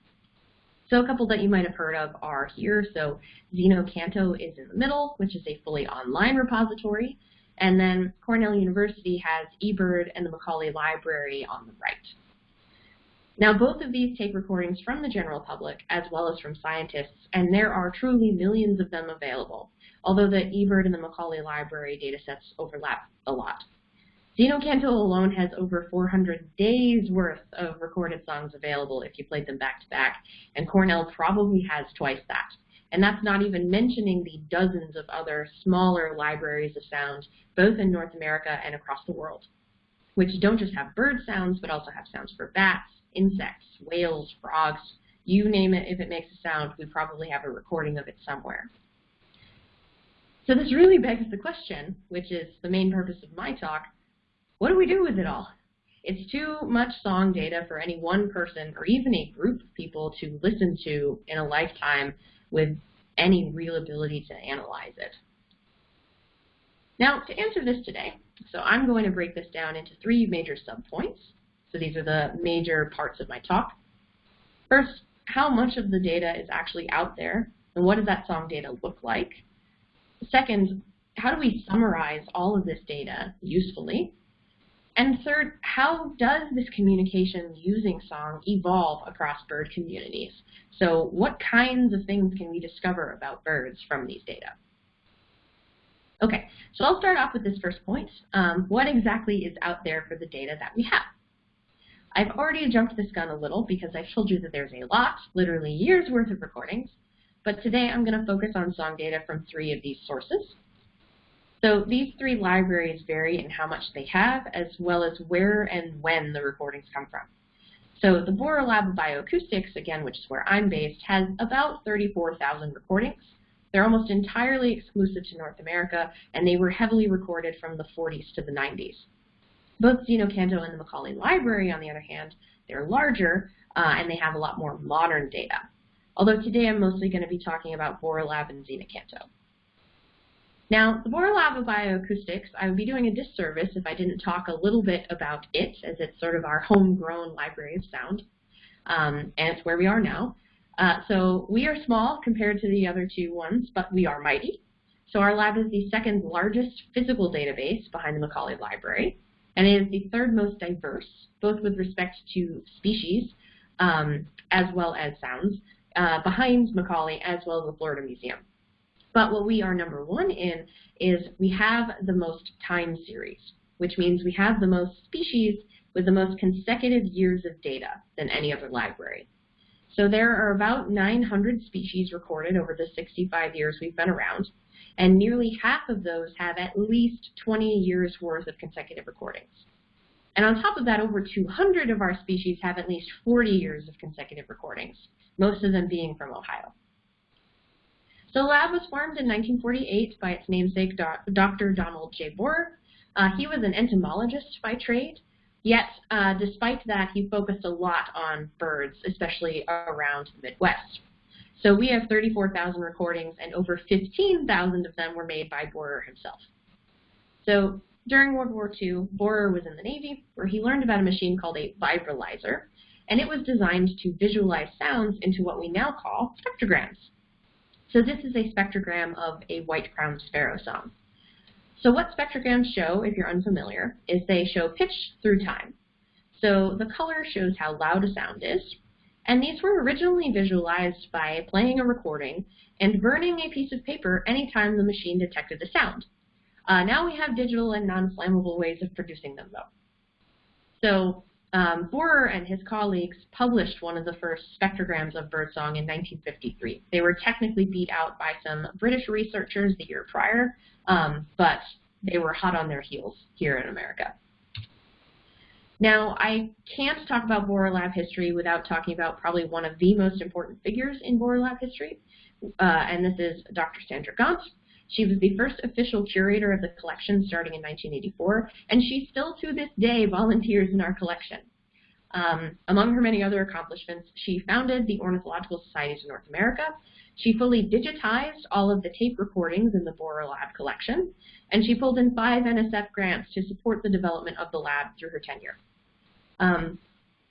So a couple that you might have heard of are here. So Xeno-Canto is in the middle, which is a fully online repository. And then Cornell University has eBird and the Macaulay Library on the right. Now, both of these take recordings from the general public as well as from scientists, and there are truly millions of them available, although the eBird and the Macaulay Library datasets overlap a lot. Xeno-Canto alone has over 400 days worth of recorded songs available if you played them back to back, and Cornell probably has twice that. And that's not even mentioning the dozens of other smaller libraries of sound, both in North America and across the world, which don't just have bird sounds, but also have sounds for bats, insects, whales, frogs, you name it, if it makes a sound, we probably have a recording of it somewhere. So this really begs the question, which is the main purpose of my talk, what do we do with it all? It's too much song data for any one person or even a group of people to listen to in a lifetime with any real ability to analyze it. Now, to answer this today, so I'm going to break this down into three major subpoints. So these are the major parts of my talk. First, how much of the data is actually out there, and what does that song data look like? Second, how do we summarize all of this data usefully? And third, how does this communication using song evolve across bird communities? So what kinds of things can we discover about birds from these data? Okay, so I'll start off with this first point. Um, what exactly is out there for the data that we have? I've already jumped this gun a little because I've told you that there's a lot, literally years worth of recordings, but today I'm going to focus on song data from three of these sources. So these three libraries vary in how much they have, as well as where and when the recordings come from. So the Borror Lab of Bioacoustics, again, which is where I'm based, has about 34,000 recordings. They're almost entirely exclusive to North America, and they were heavily recorded from the 40s to the 90s. Both Xeno-Canto and the Macaulay Library, on the other hand, they're larger uh, and they have a lot more modern data. Although today I'm mostly going to be talking about Borror Lab and Xeno-Canto. Now, the Borror Lab of Bioacoustics, I would be doing a disservice if I didn't talk a little bit about it, as it's sort of our homegrown library of sound, um, and it's where we are now. Uh, so we are small compared to the other two ones, but we are mighty. So our lab is the second largest physical database behind the Macaulay Library and it is the third most diverse, both with respect to species um, as well as sounds, uh, behind Macaulay as well as the Florida Museum. But what we are number one in is we have the most time series, which means we have the most species with the most consecutive years of data than any other library. So there are about 900 species recorded over the 65 years we've been around, and nearly half of those have at least 20 years worth of consecutive recordings. And on top of that, over 200 of our species have at least 40 years of consecutive recordings, most of them being from Ohio. The lab was formed in 1948 by its namesake, Dr. Donald J. Borror. Uh, he was an entomologist by trade, yet uh, despite that, he focused a lot on birds, especially around the Midwest. So we have 34,000 recordings, and over 15,000 of them were made by Borror himself. So during World War II, Borror was in the Navy, where he learned about a machine called a Vibralyzer, and it was designed to visualize sounds into what we now call spectrograms. So this is a spectrogram of a white-crowned sparrow song. So what spectrograms show, if you're unfamiliar, is they show pitch through time. So the color shows how loud a sound is, and these were originally visualized by playing a recording and burning a piece of paper anytime the machine detected a sound. Uh, now we have digital and non-flammable ways of producing them, though. So um, Borror and his colleagues published one of the first spectrograms of birdsong in 1953. They were technically beat out by some British researchers the year prior, um, but they were hot on their heels here in America. Now, I can't talk about Borror Lab history without talking about probably one of the most important figures in Borror Lab history, uh, and this is Dr. Sandra Gaunt. She was the first official curator of the collection starting in 1984, and she still to this day volunteers in our collection. Um, among her many other accomplishments, she founded the Ornithological Societies of North America. She fully digitized all of the tape recordings in the Borror Lab collection, and she pulled in five NSF grants to support the development of the lab through her tenure. Um,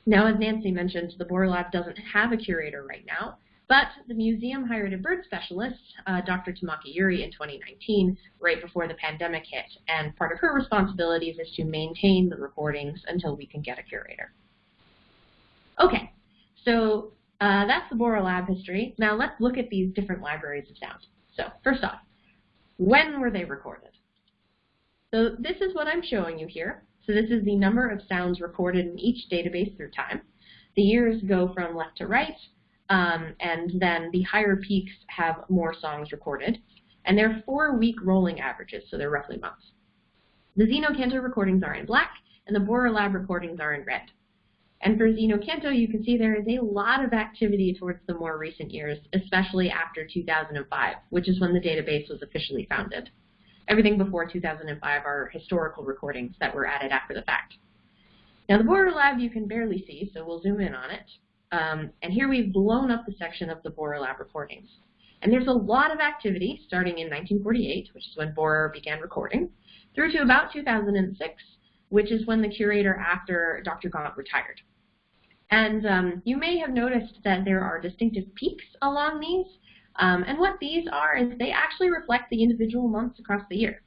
now, as Nancy mentioned, the Borror Lab doesn't have a curator right now, but the museum hired a bird specialist, uh, Dr. Tamaki Yuri, in 2019, right before the pandemic hit, and part of her responsibilities is to maintain the recordings until we can get a curator. Okay, so uh, that's the Borror Lab history. Now let's look at these different libraries of sound. So first off, when were they recorded? So this is what I'm showing you here. So this is the number of sounds recorded in each database through time. The years go from left to right, um, and then the higher peaks have more songs recorded. And they're four-week rolling averages, so they're roughly months. The Xeno-Canto recordings are in black, and the Borror Lab recordings are in red. And for Xeno-Canto, you can see there is a lot of activity towards the more recent years, especially after 2005, which is when the database was officially founded. Everything before 2005 are historical recordings that were added after the fact. Now the Borror Lab you can barely see, so we'll zoom in on it. Um, and here we've blown up the section of the Borror Lab recordings. And there's a lot of activity starting in 1948, which is when Borror began recording, through to about 2006, which is when the curator after Dr. Gaunt retired. And um, you may have noticed that there are distinctive peaks along these. Um, and what these are is they actually reflect the individual months across the year.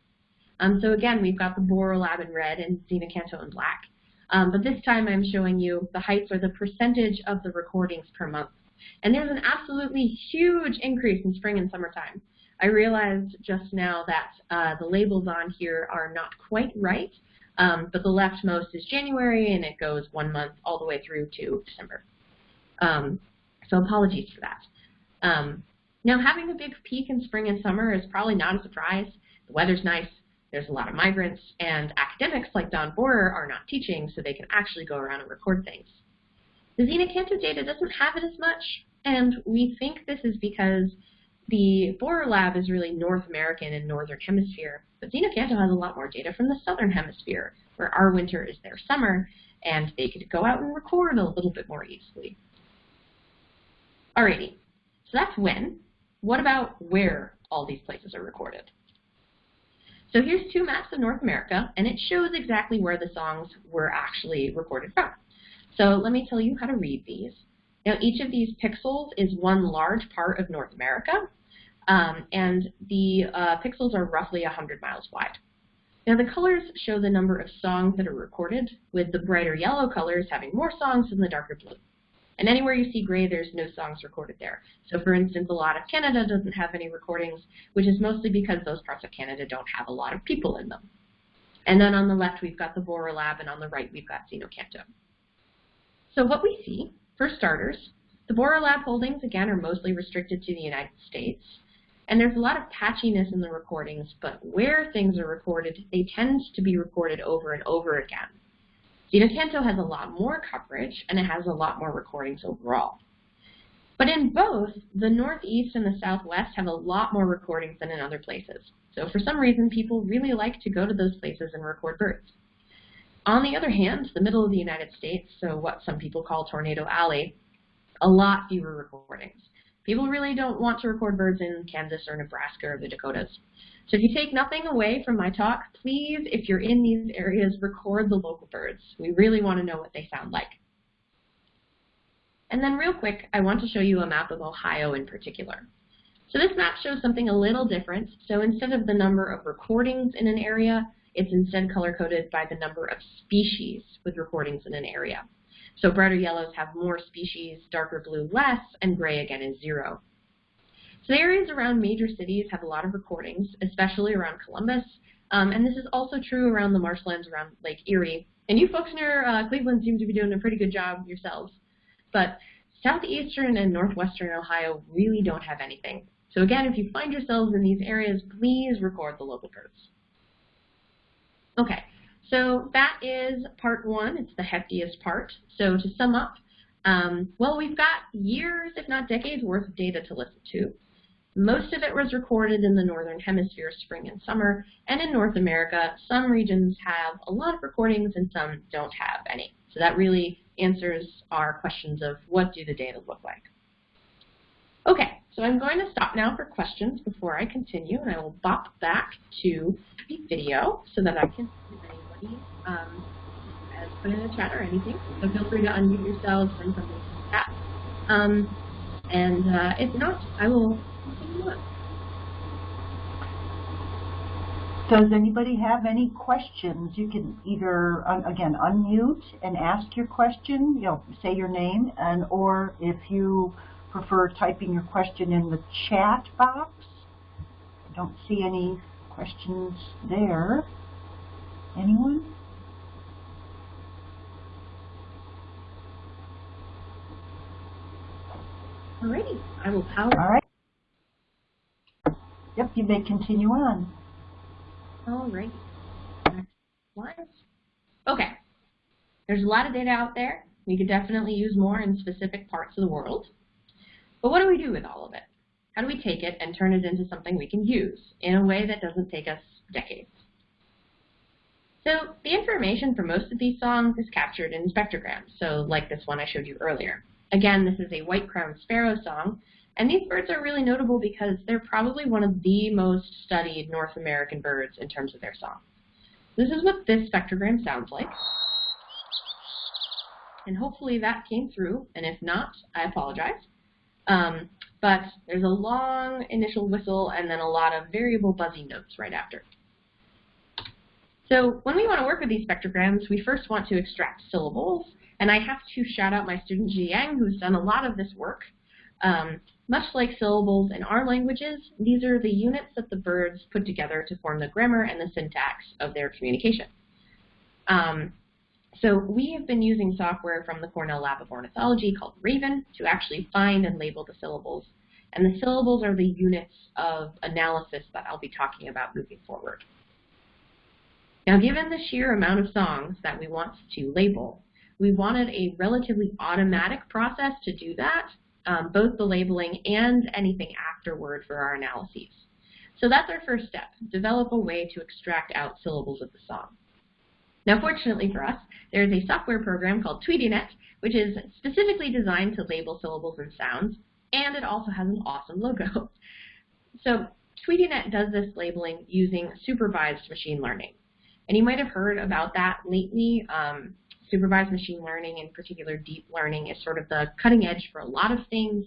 Um, so again, we've got the Borror Lab in red and Xeno-Canto in black. Um, but this time I'm showing you the heights or the percentage of the recordings per month. And there's an absolutely huge increase in spring and summertime. I realized just now that uh, the labels on here are not quite right, um, but the leftmost is January and it goes one month all the way through to December. Um, so apologies for that. Um, now having a big peak in spring and summer is probably not a surprise. The weather's nice, there's a lot of migrants, and academics like Don Borror are not teaching, so they can actually go around and record things. The Xeno-Canto data doesn't have it as much, and we think this is because the Borror lab is really North American and Northern Hemisphere, but Xeno-Canto has a lot more data from the Southern Hemisphere, where our winter is their summer, and they could go out and record a little bit more easily. Alrighty, so that's when. What about where all these places are recorded? So here's two maps of North America, and it shows exactly where the songs were actually recorded from. So let me tell you how to read these. Now each of these pixels is one large part of North America, um, and the uh, pixels are roughly 100 miles wide. Now the colors show the number of songs that are recorded, with the brighter yellow colors having more songs than the darker blue. And anywhere you see gray, there's no songs recorded there. So for instance, a lot of Canada doesn't have any recordings, which is mostly because those parts of Canada don't have a lot of people in them. And then on the left, we've got the Borror Lab, and on the right, we've got Xeno-Canto. So what we see, for starters, the Borror Lab holdings, again, are mostly restricted to the United States. And there's a lot of patchiness in the recordings, but where things are recorded, they tend to be recorded over and over again. Xeno-Canto has a lot more coverage, and it has a lot more recordings overall. But in both, the Northeast and the Southwest have a lot more recordings than in other places. So for some reason, people really like to go to those places and record birds. On the other hand, the middle of the United States, so what some people call Tornado Alley, a lot fewer recordings. People really don't want to record birds in Kansas or Nebraska or the Dakotas. So if you take nothing away from my talk, please, if you're in these areas, record the local birds. We really want to know what they sound like. And then real quick, I want to show you a map of Ohio in particular. So this map shows something a little different. So instead of the number of recordings in an area, it's instead color-coded by the number of species with recordings in an area. So brighter yellows have more species, darker blue less, and gray again is zero. So the areas around major cities have a lot of recordings, especially around Columbus, Um, and this is also true around the marshlands around Lake Erie. And you folks near uh, Cleveland seem to be doing a pretty good job yourselves. But southeastern and northwestern Ohio really don't have anything. So again, if you find yourselves in these areas, please record the local birds. Okay, so that is part one. It's the heftiest part. So to sum up, um, well, we've got years, if not decades, worth of data to listen to. Most of it was recorded in the Northern Hemisphere spring and summer, and in North America, some regions have a lot of recordings and some don't have any. So that really answers our questions of what do the data look like. Okay, so I'm going to stop now for questions before I continue, and I will bop back to the video so that I can see if anybody um, has put in a chat or anything. So feel free to unmute yourselves, send something to chat. Um, and uh, if not, I will continue on. Does anybody have any questions? You can either, again, unmute and ask your question, you know, say your name, and or if you prefer typing your question in the chat box. I don't see any questions there. Anyone? Alrighty, I will power. All right. Yep, you may continue on. Alrighty. Next slide. Okay. There's a lot of data out there. We could definitely use more in specific parts of the world. But what do we do with all of it? How do we take it and turn it into something we can use in a way that doesn't take us decades? So the information for most of these songs is captured in spectrograms, so like this one I showed you earlier. Again, this is a white-crowned sparrow song, and these birds are really notable because they're probably one of the most studied North American birds in terms of their song. This is what this spectrogram sounds like. And hopefully that came through, and if not, I apologize. Um, but there's a long initial whistle and then a lot of variable buzzy notes right after. So when we want to work with these spectrograms, we first want to extract syllables, and I have to shout out my student Ji Yang, who's done a lot of this work. Um, much like syllables in our languages, these are the units that the birds put together to form the grammar and the syntax of their communication. Um, so we have been using software from the Cornell Lab of Ornithology called Raven to actually find and label the syllables. And the syllables are the units of analysis that I'll be talking about moving forward. Now, given the sheer amount of songs that we want to label, we wanted a relatively automatic process to do that, um, both the labeling and anything afterward for our analyses. So that's our first step, develop a way to extract out syllables of the song. Now, fortunately for us, there is a software program called TweetyNet, which is specifically designed to label syllables and sounds, and it also has an awesome logo. So TweetyNet does this labeling using supervised machine learning. And you might have heard about that lately. Um, supervised machine learning, in particular deep learning, is sort of the cutting edge for a lot of things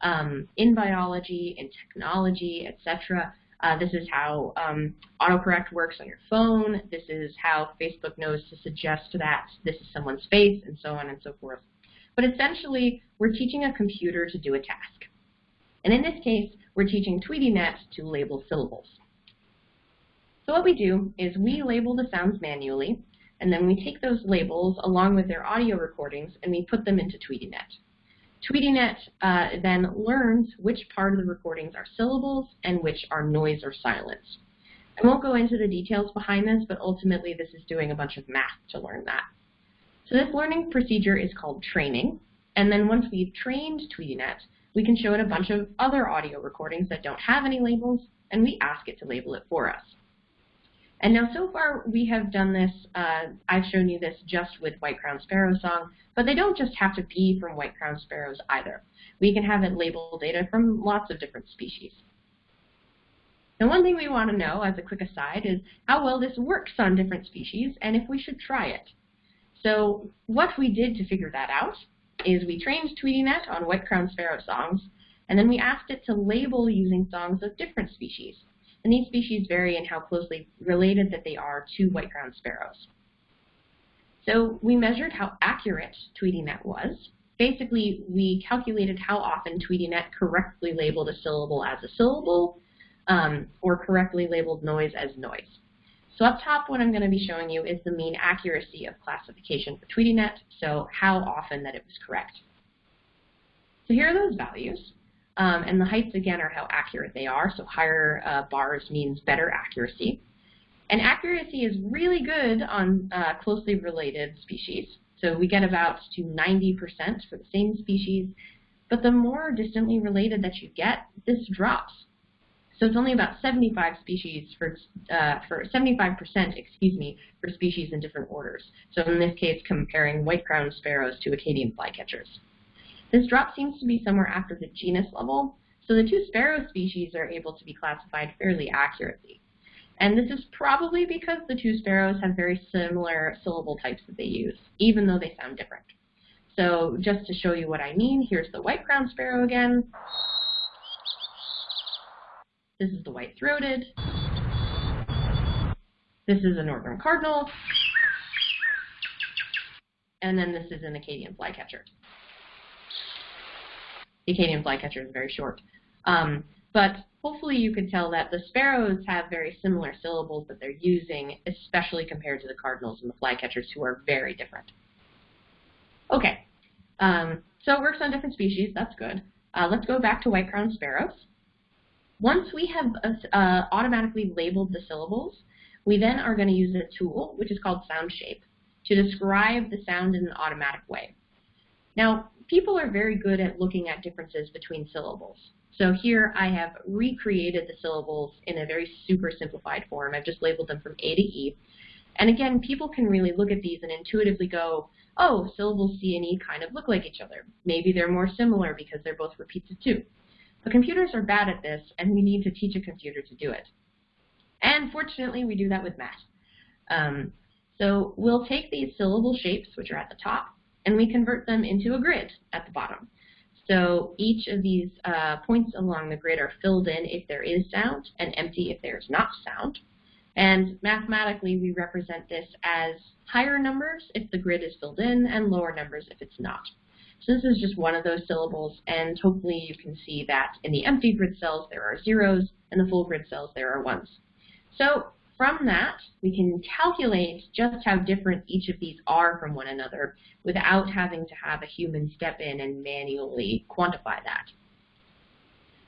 um, in biology, in technology, etc. Uh, this is how um, autocorrect works on your phone. This is how Facebook knows to suggest that this is someone's face, and so on and so forth. But essentially, we're teaching a computer to do a task. And in this case, we're teaching TweetyNet to label syllables. So what we do is we label the sounds manually, and then we take those labels along with their audio recordings and we put them into TweetyNet. TweetyNet uh, then learns which part of the recordings are syllables and which are noise or silence. I won't go into the details behind this, but ultimately this is doing a bunch of math to learn that. So this learning procedure is called training, and then once we've trained TweetyNet, we can show it a bunch of other audio recordings that don't have any labels, and we ask it to label it for us. And now so far we have done this, uh, I've shown you this just with white-crowned sparrow song, but they don't just have to be from white-crowned sparrows either. We can have it label data from lots of different species. Now one thing we want to know as a quick aside is how well this works on different species and if we should try it. So what we did to figure that out is we trained TweetyNet on white-crowned sparrow songs, and then we asked it to label using songs of different species and these species vary in how closely related that they are to white-crowned sparrows. So we measured how accurate TweetyNet was. Basically, we calculated how often TweetyNet correctly labeled a syllable as a syllable um, or correctly labeled noise as noise. So up top, what I'm going to be showing you is the mean accuracy of classification for TweetyNet, so how often that it was correct. So here are those values. Um, and the heights, again, are how accurate they are. So higher uh, bars means better accuracy. And accuracy is really good on uh, closely related species. So we get about to 90% for the same species. But the more distantly related that you get, this drops. So it's only about 75 species for, uh, for 75%, excuse me, for species in different orders. So in this case, comparing white-crowned sparrows to Acadian flycatchers. This drop seems to be somewhere after the genus level, so the two sparrow species are able to be classified fairly accurately. And this is probably because the two sparrows have very similar syllable types that they use, even though they sound different. So just to show you what I mean, here's the white-crowned sparrow again. This is the white-throated. This is a northern cardinal. And then this is an Acadian flycatcher. The Acadian flycatcher is very short. Um, but hopefully you can tell that the sparrows have very similar syllables that they're using, especially compared to the cardinals and the flycatchers who are very different. Okay, um, so it works on different species. That's good. Uh, let's go back to white-crowned sparrows. Once we have uh, automatically labeled the syllables, we then are going to use a tool, which is called SoundShape, to describe the sound in an automatic way. Now, people are very good at looking at differences between syllables. So here I have recreated the syllables in a very super simplified form. I've just labeled them from A to E. And again, people can really look at these and intuitively go, oh, syllables C and E kind of look like each other. Maybe they're more similar because they're both repeats of two. But computers are bad at this, and we need to teach a computer to do it. And fortunately, we do that with math. Um, so we'll take these syllable shapes, which are at the top, and we convert them into a grid at the bottom. So each of these uh, points along the grid are filled in if there is sound and empty if there is not sound. And mathematically, we represent this as higher numbers if the grid is filled in and lower numbers if it's not. So this is just one of those syllables, and hopefully you can see that in the empty grid cells there are zeros, and the full grid cells there are ones. So from that, we can calculate just how different each of these are from one another without having to have a human step in and manually quantify that.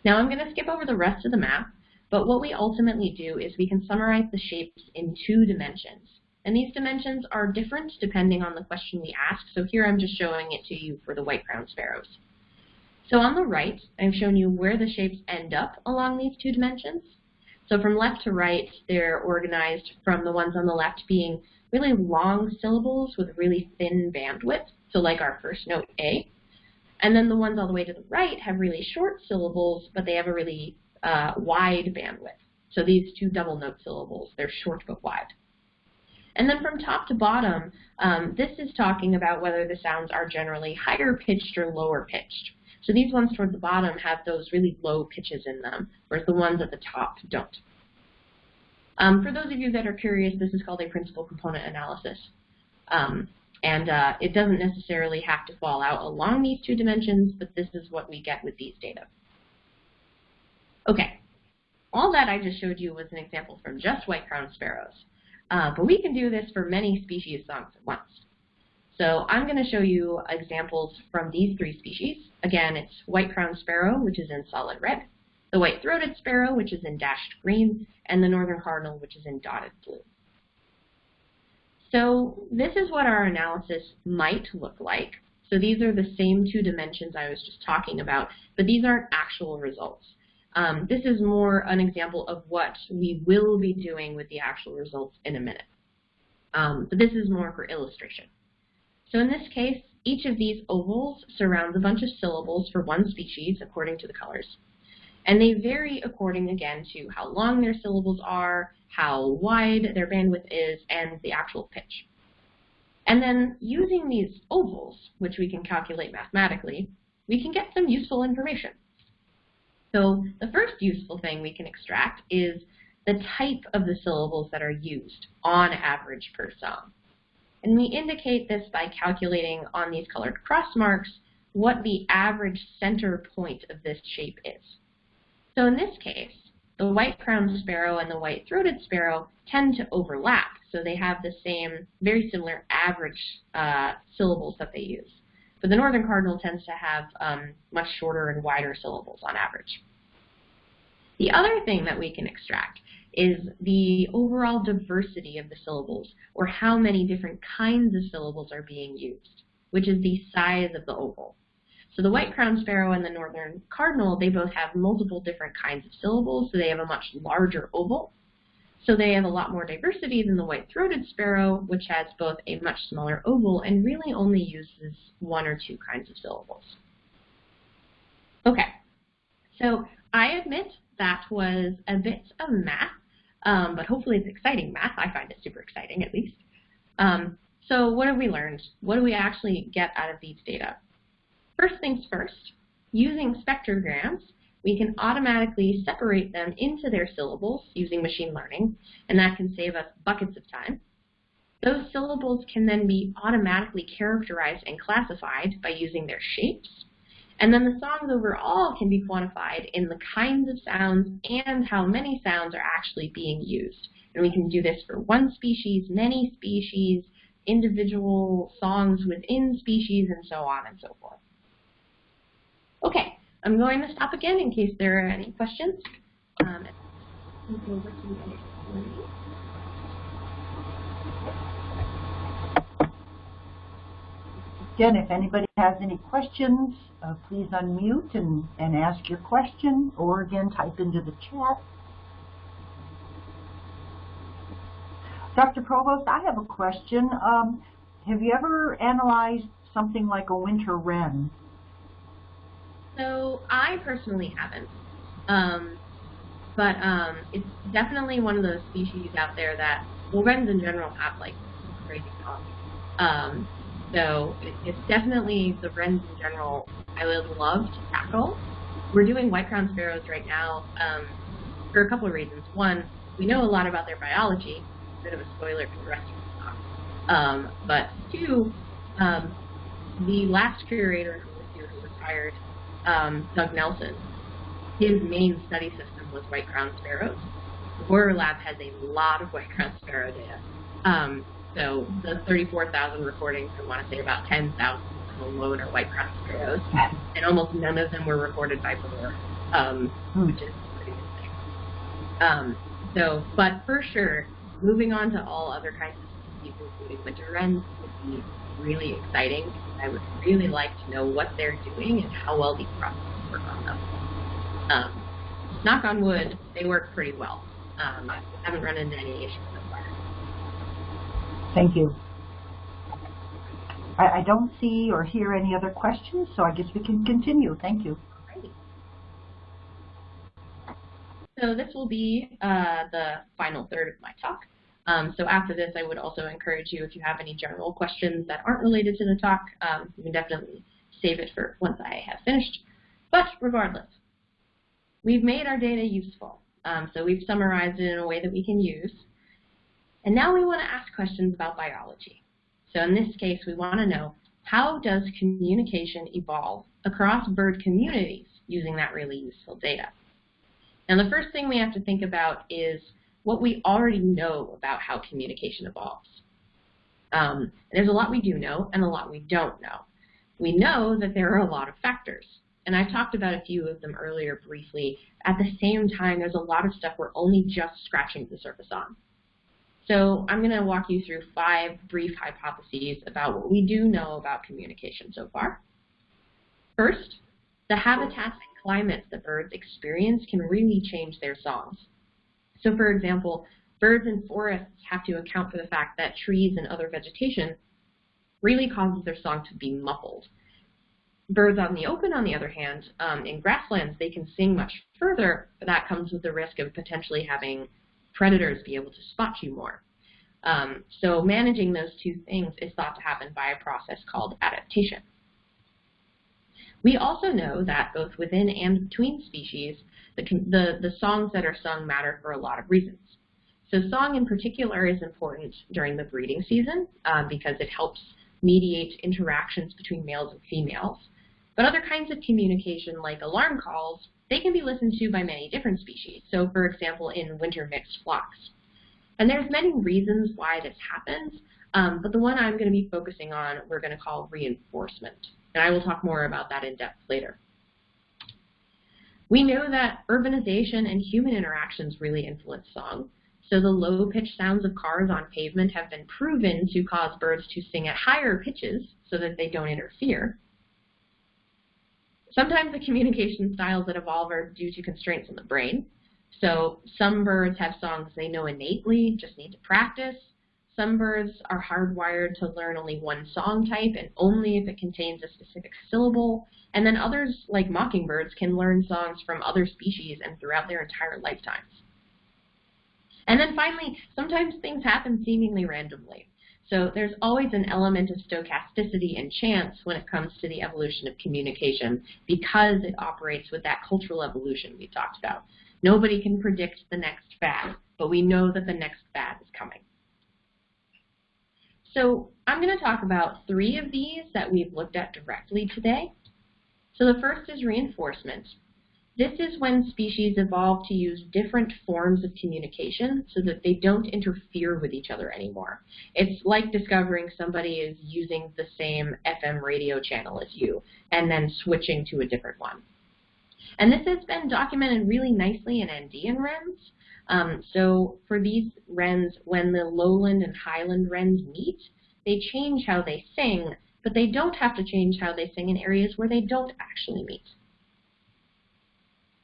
Now I'm going to skip over the rest of the map, but what we ultimately do is we can summarize the shapes in two dimensions. And these dimensions are different depending on the question we ask, so here I'm just showing it to you for the white-crowned sparrows. So on the right, I've shown you where the shapes end up along these two dimensions. So from left to right, they're organized from the ones on the left being really long syllables with really thin bandwidth, so like our first note A. And then the ones all the way to the right have really short syllables, but they have a really uh, wide bandwidth. So these two double note syllables, they're short but wide. And then from top to bottom, um, this is talking about whether the sounds are generally higher pitched or lower pitched. So these ones toward the bottom have those really low pitches in them, whereas the ones at the top don't. Um, for those of you that are curious, this is called a principal component analysis. Um, and uh, it doesn't necessarily have to fall out along these two dimensions, but this is what we get with these data. Okay, all that I just showed you was an example from just white-crowned sparrows. Uh, but we can do this for many species songs at once. So I'm going to show you examples from these three species. Again, it's white-crowned sparrow, which is in solid red, the white-throated sparrow, which is in dashed green, and the northern cardinal, which is in dotted blue. So this is what our analysis might look like. So these are the same two dimensions I was just talking about, but these aren't actual results. Um, this is more an example of what we will be doing with the actual results in a minute. Um, but this is more for illustration. So in this case, each of these ovals surrounds a bunch of syllables for one species according to the colors. And they vary according, again, to how long their syllables are, how wide their bandwidth is, and the actual pitch. And then using these ovals, which we can calculate mathematically, we can get some useful information. So the first useful thing we can extract is the type of the syllables that are used on average per song. And we indicate this by calculating on these colored cross marks what the average center point of this shape is. So in this case, the white-crowned sparrow and the white-throated sparrow tend to overlap, so they have the same, very similar average uh, syllables that they use. But the northern cardinal tends to have um, much shorter and wider syllables on average. The other thing that we can extract is the overall diversity of the syllables, or how many different kinds of syllables are being used, which is the size of the oval. So the white-crowned sparrow and the northern cardinal, they both have multiple different kinds of syllables, so they have a much larger oval. So they have a lot more diversity than the white-throated sparrow, which has both a much smaller oval and really only uses one or two kinds of syllables. Okay, so I admit that was a bit of math, um, but hopefully it's exciting math. I find it super exciting, at least. Um, so what have we learned? What do we actually get out of these data? First things first, using spectrograms, we can automatically separate them into their syllables using machine learning, and that can save us buckets of time. Those syllables can then be automatically characterized and classified by using their shapes. And then the songs overall can be quantified in the kinds of sounds and how many sounds are actually being used. And we can do this for one species, many species, individual songs within species, and so on and so forth. Okay, I'm going to stop again in case there are any questions. Um, Again, if anybody has any questions, uh, please unmute and, and ask your question, or again, type into the chat. Dr. Provost, I have a question. Um, have you ever analyzed something like a winter wren? So I personally haven't. Um, but um, it's definitely one of those species out there that, well, wrens in general have like crazy songs. So it's definitely the wrens in general I would love to tackle. We're doing white-crowned sparrows right now um, for a couple of reasons. One, we know a lot about their biology. A bit of a spoiler for the rest of the talk. Um, but two, um, the last curator who was here who retired um, Doug Nelson, his main study system was white-crowned sparrows. The Borror Lab has a lot of white-crowned sparrow data. Um, so the 34,000 recordings, I want to say about 10,000 alone are white-crowned sparrows, and almost none of them were recorded by Borror, um, hmm. which is pretty interesting. Um, so, but for sure, moving on to all other kinds of species, including winter wrens, would be really exciting. I would really like to know what they're doing and how well these processes work on them. Um, knock on wood, they work pretty well. Um, I haven't run into any issues. Thank you. I, I don't see or hear any other questions, so I guess we can continue. Thank you. So this will be uh, the final third of my talk. Um, so after this, I would also encourage you, if you have any general questions that aren't related to the talk, um, you can definitely save it for once I have finished. But regardless, we've made our data useful. Um, so we've summarized it in a way that we can use. And now we want to ask questions about biology. So in this case, we want to know, how does communication evolve across bird communities using that really useful data? Now the first thing we have to think about is what we already know about how communication evolves. Um, there's a lot we do know and a lot we don't know. We know that there are a lot of factors, and I talked about a few of them earlier briefly. At the same time, there's a lot of stuff we're only just scratching the surface on. So I'm going to walk you through five brief hypotheses about what we do know about communication so far. First, the habitats and climates that birds experience can really change their songs. So for example, birds in forests have to account for the fact that trees and other vegetation really causes their song to be muffled. Birds on the open, on the other hand, um, in grasslands, they can sing much further, but that comes with the risk of potentially having predators be able to spot you more. Um, so managing those two things is thought to happen by a process called adaptation. We also know that both within and between species, the, the, the songs that are sung matter for a lot of reasons. So song in particular is important during the breeding season um, because it helps mediate interactions between males and females. But other kinds of communication, like alarm calls, they can be listened to by many different species. So for example, in winter mixed flocks. And there's many reasons why this happens, um, but the one I'm going to be focusing on we're going to call reinforcement. And I will talk more about that in depth later. We know that urbanization and human interactions really influence song. So the low-pitched sounds of cars on pavement have been proven to cause birds to sing at higher pitches so that they don't interfere. Sometimes the communication styles that evolve are due to constraints in the brain. So some birds have songs they know innately, just need to practice. Some birds are hardwired to learn only one song type and only if it contains a specific syllable. And then others, like mockingbirds, can learn songs from other species and throughout their entire lifetimes. And then finally, sometimes things happen seemingly randomly. So there's always an element of stochasticity and chance when it comes to the evolution of communication because it operates with that cultural evolution we talked about. Nobody can predict the next fad, but we know that the next fad is coming. So I'm going to talk about three of these that we've looked at directly today. So the first is reinforcement. This is when species evolve to use different forms of communication so that they don't interfere with each other anymore. It's like discovering somebody is using the same FM radio channel as you and then switching to a different one. And this has been documented really nicely in Andean wrens. Um, so for these wrens, when the lowland and highland wrens meet, they change how they sing, but they don't have to change how they sing in areas where they don't actually meet.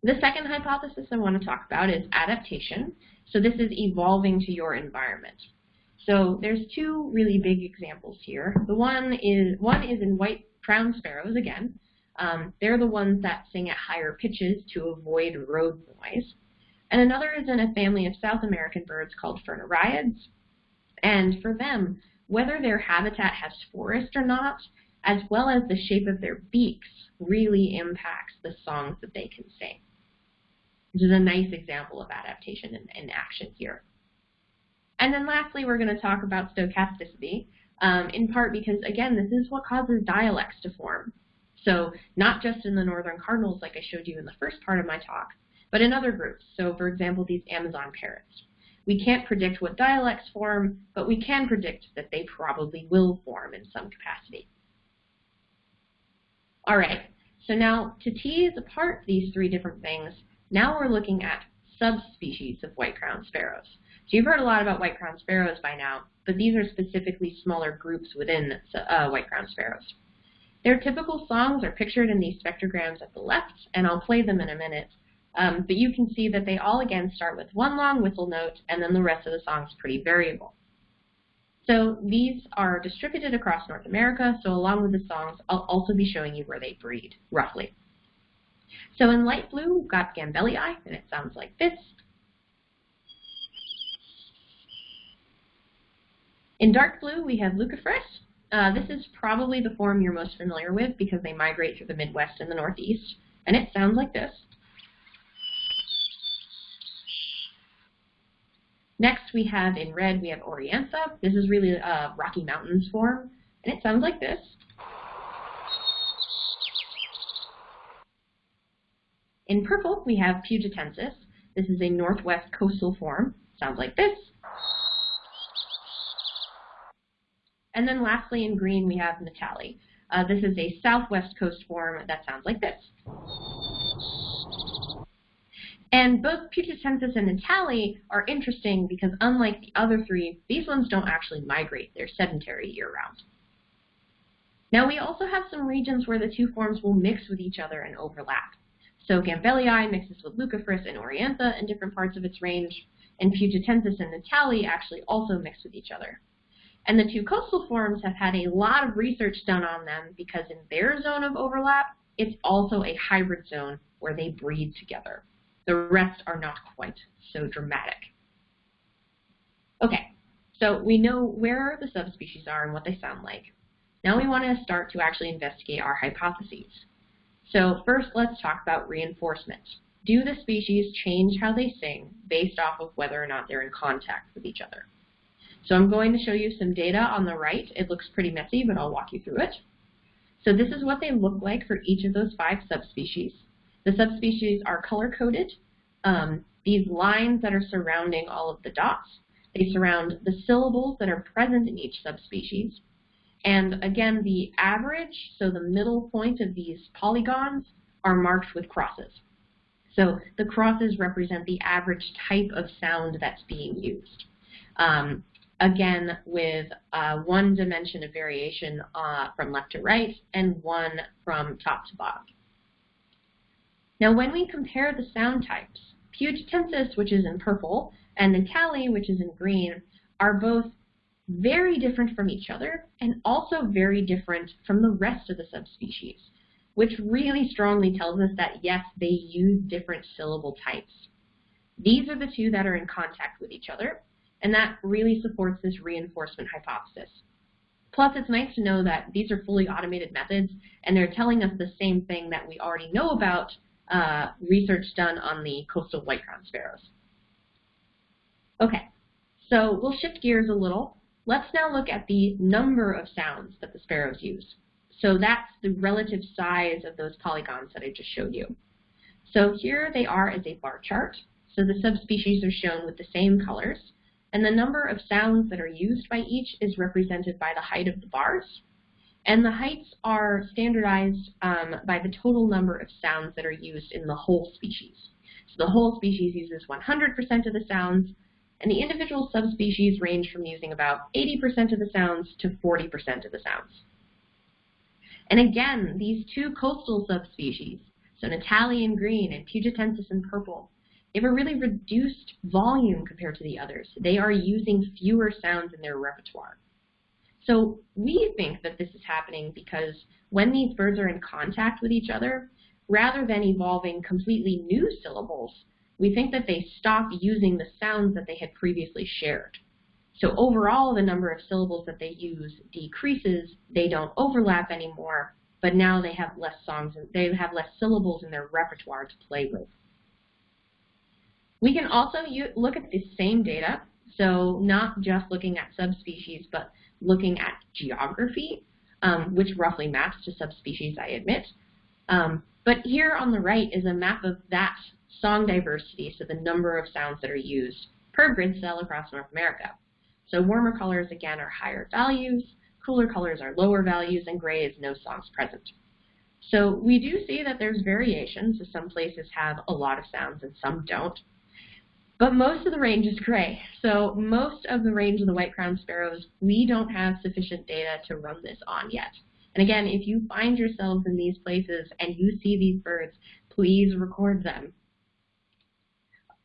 The second hypothesis I want to talk about is adaptation. So this is evolving to your environment. So there's two really big examples here. The one is one is in white crowned sparrows again. Um, they're the ones that sing at higher pitches to avoid road noise. And another is in a family of South American birds called Furnariids. And for them, whether their habitat has forest or not, as well as the shape of their beaks, really impacts the songs that they can sing which is a nice example of adaptation in, in action here. And then lastly, we're going to talk about stochasticity, um, in part because, again, this is what causes dialects to form. So not just in the northern cardinals like I showed you in the first part of my talk, but in other groups. So for example, these Amazon parrots. We can't predict what dialects form, but we can predict that they probably will form in some capacity. All right, so now to tease apart these three different things, now we're looking at subspecies of white-crowned sparrows. So you've heard a lot about white-crowned sparrows by now, but these are specifically smaller groups within uh, white-crowned sparrows. Their typical songs are pictured in these spectrograms at the left, and I'll play them in a minute. Um, but you can see that they all again start with one long whistle note, and then the rest of the song is pretty variable. So these are distributed across North America, so along with the songs, I'll also be showing you where they breed, roughly. So in light blue, we've got Gambelii, and it sounds like this. In dark blue, we have Leucophrys. Uh, this is probably the form you're most familiar with because they migrate through the Midwest and the Northeast, and it sounds like this. Next, we have in red, we have Oriantha. This is really a Rocky Mountains form, and it sounds like this. In purple, we have Pugetensis. This is a northwest coastal form. Sounds like this. And then lastly, in green, we have Nuttalli. Uh, this is a southwest coast form that sounds like this. And both Pugetensis and Nuttalli are interesting because unlike the other three, these ones don't actually migrate. They're sedentary year-round. Now we also have some regions where the two forms will mix with each other and overlap. So Gambelii mixes with Leucophrys and Oriantha in different parts of its range, and Pugetensis and Nuttalli actually also mix with each other. And the two coastal forms have had a lot of research done on them because in their zone of overlap, it's also a hybrid zone where they breed together. The rest are not quite so dramatic. Okay, so we know where the subspecies are and what they sound like. Now we want to start to actually investigate our hypotheses. So first, let's talk about reinforcement. Do the species change how they sing based off of whether or not they're in contact with each other? So I'm going to show you some data on the right. It looks pretty messy, but I'll walk you through it. So this is what they look like for each of those five subspecies. The subspecies are color-coded. Um, these lines that are surrounding all of the dots, they surround the syllables that are present in each subspecies. And again, the average, so the middle point of these polygons, are marked with crosses. So the crosses represent the average type of sound that's being used. Um, again, with uh, one dimension of variation uh, from left to right and one from top to bottom. Now when we compare the sound types, Pugetensis, which is in purple, and Nuttalli, which is in green, are both very different from each other and also very different from the rest of the subspecies, which really strongly tells us that yes, they use different syllable types. These are the two that are in contact with each other, and that really supports this reinforcement hypothesis. Plus, it's nice to know that these are fully automated methods, and they're telling us the same thing that we already know about uh, research done on the coastal white-crowned sparrows. Okay, so we'll shift gears a little. Let's now look at the number of sounds that the sparrows use. So that's the relative size of those polygons that I just showed you. So here they are as a bar chart. So the subspecies are shown with the same colors. And the number of sounds that are used by each is represented by the height of the bars. And the heights are standardized um, by the total number of sounds that are used in the whole species. So the whole species uses 100% of the sounds, and the individual subspecies range from using about 80% of the sounds to 40% of the sounds. And again, these two coastal subspecies, so Nuttalli in green and Pugetensis in purple, they have a really reduced volume compared to the others. They are using fewer sounds in their repertoire. So we think that this is happening because when these birds are in contact with each other, rather than evolving completely new syllables, we think that they stop using the sounds that they had previously shared. So overall, the number of syllables that they use decreases. They don't overlap anymore, but now they have less songs, and they have less syllables in their repertoire to play with. We can also look at the same data, so not just looking at subspecies, but looking at geography, um, which roughly maps to subspecies, I admit. Um, but here on the right is a map of that song diversity, so the number of sounds that are used per grid cell across North America. So warmer colors, again, are higher values, cooler colors are lower values, and gray is no songs present. So we do see that there's variation, so some places have a lot of sounds and some don't. But most of the range is gray. So most of the range of the white-crowned sparrows, we don't have sufficient data to run this on yet. And again, if you find yourselves in these places and you see these birds, please record them.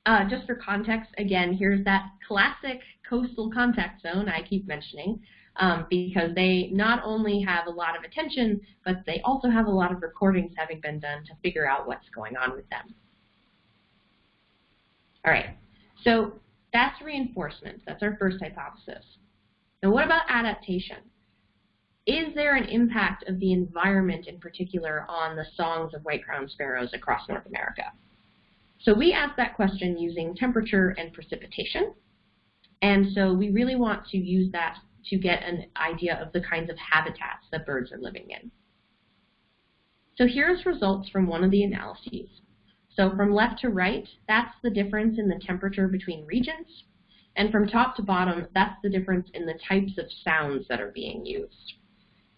Uh, just for context, again, here's that classic coastal contact zone I keep mentioning um, because they not only have a lot of attention, but they also have a lot of recordings having been done to figure out what's going on with them. All right, so that's reinforcement. That's our first hypothesis. Now what about adaptation? Is there an impact of the environment in particular on the songs of white-crowned sparrows across North America? So we asked that question using temperature and precipitation. And so we really want to use that to get an idea of the kinds of habitats that birds are living in. So here's results from one of the analyses. So from left to right, that's the difference in the temperature between regions. And from top to bottom, that's the difference in the types of sounds that are being used.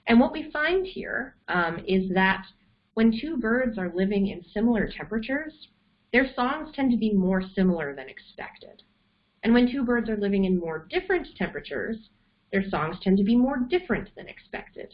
And what we find here um, is that when two birds are living in similar temperatures, their songs tend to be more similar than expected. And when two birds are living in more different temperatures, their songs tend to be more different than expected.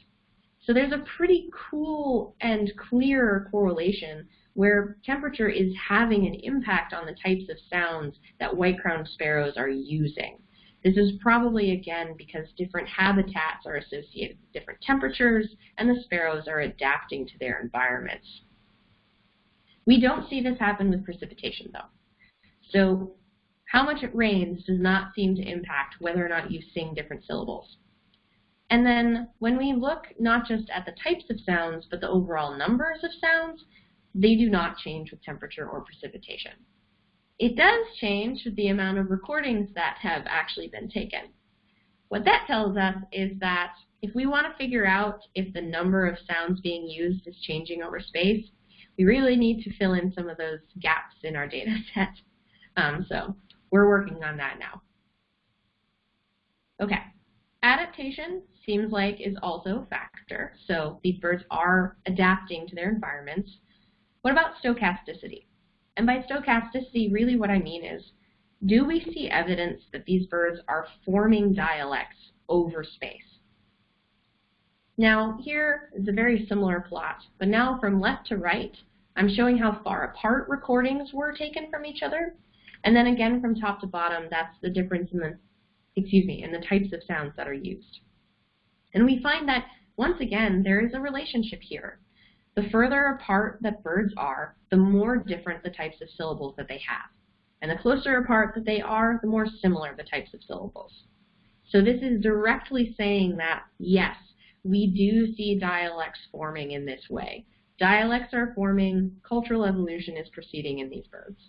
So there's a pretty cool and clear correlation where temperature is having an impact on the types of sounds that white-crowned sparrows are using. This is probably, again, because different habitats are associated with different temperatures, and the sparrows are adapting to their environments. We don't see this happen with precipitation, though. So how much it rains does not seem to impact whether or not you sing different syllables. And then when we look not just at the types of sounds, but the overall numbers of sounds, they do not change with temperature or precipitation. It does change with the amount of recordings that have actually been taken. What that tells us is that if we want to figure out if the number of sounds being used is changing over space, we really need to fill in some of those gaps in our data set. Um, so we're working on that now. Okay, adaptation seems like is also a factor. So these birds are adapting to their environments. What about stochasticity? And by stochasticity, really what I mean is, do we see evidence that these birds are forming dialects over space? Now, here is a very similar plot, but now from left to right, I'm showing how far apart recordings were taken from each other. And then again from top to bottom, that's the difference in the, excuse me, in the types of sounds that are used. And we find that, once again, there is a relationship here. The further apart that birds are, the more different the types of syllables that they have. And the closer apart that they are, the more similar the types of syllables. So this is directly saying that, yes, we do see dialects forming in this way. Dialects are forming, cultural evolution is proceeding in these birds.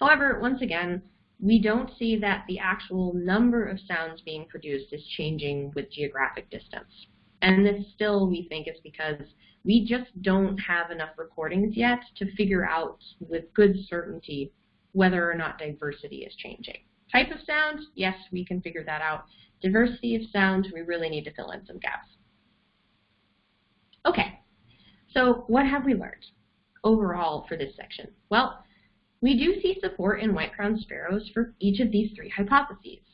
However, once again, we don't see that the actual number of sounds being produced is changing with geographic distance. And this still, we think, is because we just don't have enough recordings yet to figure out with good certainty whether or not diversity is changing. Type of sound, yes, we can figure that out. Diversity of sound, we really need to fill in some gaps. Okay, so what have we learned overall for this section? Well, we do see support in white-crowned sparrows for each of these three hypotheses.